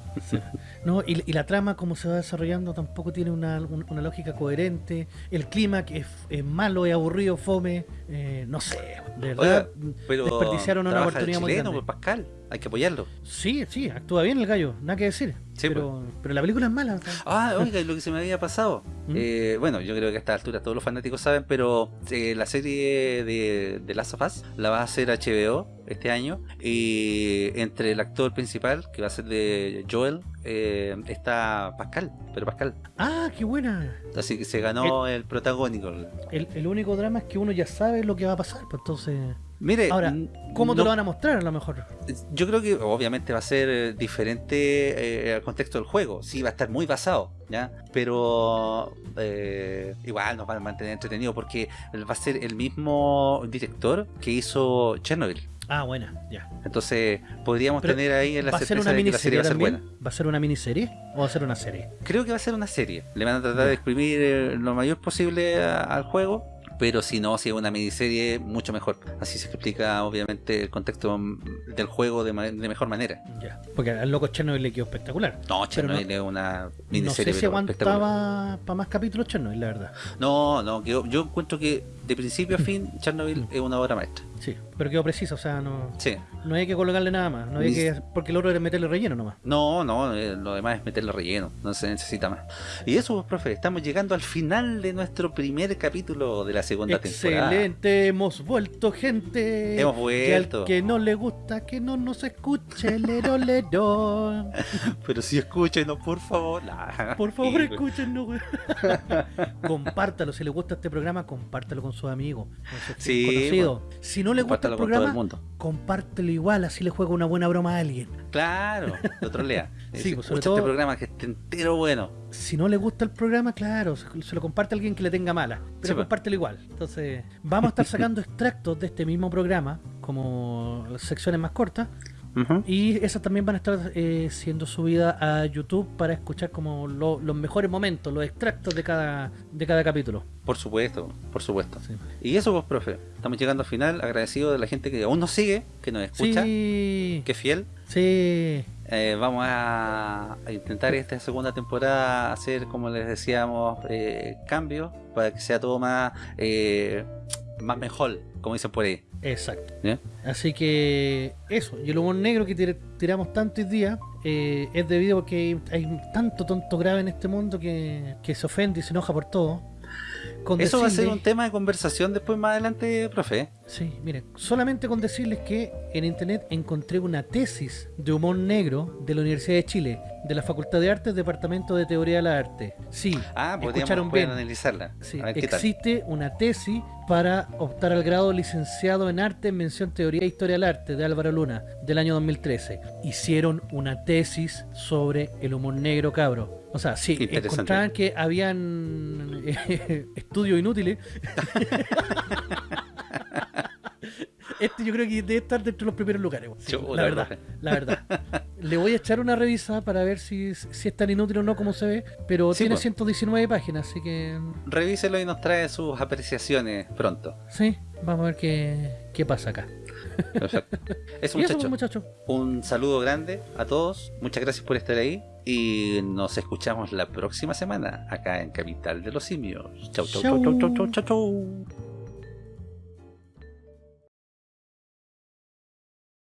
No, y, y la trama, como se va desarrollando, tampoco tiene una, un- una lógica coherente. El clima, que es, es malo, es aburrido, fome. eh, no sé, de verdad. Pero desperdiciaron una el oportunidad muy grande. pues, Pascal. Hay que apoyarlo. Sí, sí, actúa bien el gallo, nada que decir. Sí, pero, pero la película es mala. Ah, oiga, lo que se me había pasado. ¿Mm? Eh, bueno, yo creo que a esta altura todos los fanáticos saben, pero eh, la serie de, de Last of Us la va a hacer HBO este año. Y entre el actor principal, que va a ser de Joel, eh, está Pascal. Pero Pascal. Ah, qué buena. Así que se ganó el, protagónico. El, el único drama es que uno ya sabe lo que va a pasar, pues entonces... Mire, Ahora, ¿Cómo te no- lo van a mostrar a lo mejor? Yo creo que obviamente va a ser eh, diferente eh, al contexto del juego. Sí, va a estar muy basado, ¿ya? Pero eh, igual nos va a mantener entretenido porque va a ser el mismo director que hizo Chernobyl. Ah, buena, ya. Entonces podríamos Pero, tener ahí la ¿Va a ser certeza una de que la serie va a ser también? buena. ¿Va a ser una miniserie o va a ser una serie? Creo que va a ser una serie. Le van a tratar de exprimir eh, lo mayor posible a- al juego. Pero si no, si es una miniserie, mucho mejor. Así se explica, obviamente, el contexto del juego de, ma- de mejor manera. Ya. Porque al loco Chernobyl le quedó espectacular. No, Chernobyl no- es una No miniserie. sé si aguantaba para más capítulos Chernobyl, la verdad. No, no, yo, yo encuentro que de principio a fin Chernobyl es una obra maestra. Sí, pero quedó preciso, o sea, no, Sí. no hay que colocarle nada más. No hay Ni- que, porque el otro era meterle relleno nomás. No, no, eh, lo demás es meterle relleno, no se necesita más. Y eso, pues, profe, estamos llegando al final de nuestro primer capítulo de la segunda temporada. Excelente, hemos vuelto, gente. Hemos Que al vuelto. que no le gusta, que no nos escuche, lero, lero. Pero si escúchenos, por favor. Nah. Por favor, escúchenos, compártalo, si le gusta este programa, compártalo con sus amigos, con sus Sí, conocidos. Si no le gusta el programa, mundo. compártelo igual, así le juega una buena broma a alguien. Claro, lo trolea. Sí, pues, sobre escucha todo- este programa que esté entero bueno. Si no le gusta el programa, claro, se, lo comparte a alguien que le tenga mala, pero Sí, pues. compártelo igual. Entonces, vamos a estar sacando extractos de este mismo programa, como las secciones más cortas, Y esas también van a estar eh, siendo subidas a YouTube para escuchar como lo- los mejores momentos, los extractos de cada, de cada capítulo. Por supuesto, por supuesto. Sí. Y eso pues, profe. Estamos llegando al final, agradecido de la gente que aún nos sigue, que nos escucha, Sí, que es fiel. sí. Eh, vamos a, intentar esta segunda temporada hacer, como les decíamos, eh, cambios para que sea todo más, más mejor, como dicen por ahí. Exacto. ¿ya? Así que eso, y el humor negro que tir- tiramos tanto hoy día eh, es debido a que hay tanto tonto grave en este mundo que, que se ofende y se enoja por todo. Con Eso va a ser un tema de conversación después más adelante, profe. Sí, miren, solamente con decirles que en internet encontré una tesis de humor negro de la Universidad de Chile, de la Facultad de Artes, Departamento de Teoría de la Arte. Sí, Ah, escucharon bien. analizarla. Sí, ver tal. existe una tesis para optar al grado licenciado en arte en mención teoría e historia del arte de Álvaro Luna del año 2013. Hicieron una tesis sobre el humor negro cabro. O sea, sí, encontraban que habían eh, estudios inútiles. Este yo creo que debe estar dentro de los primeros lugares. sí, la verdad, la verdad. Le voy a echar una revisa para ver si, si es tan inútil o no como se ve, pero Sí, tiene pues. 119 páginas, así que Revíselo y nos trae sus apreciaciones pronto. Sí, vamos a ver qué, qué pasa acá. Perfecto. Eso, pues, muchachos. Un saludo grande a todos. Muchas gracias por estar ahí. Y nos escuchamos la próxima semana acá en Capital de los Simios. Chau, chau, chau, chau, chau, chau, chau. chau.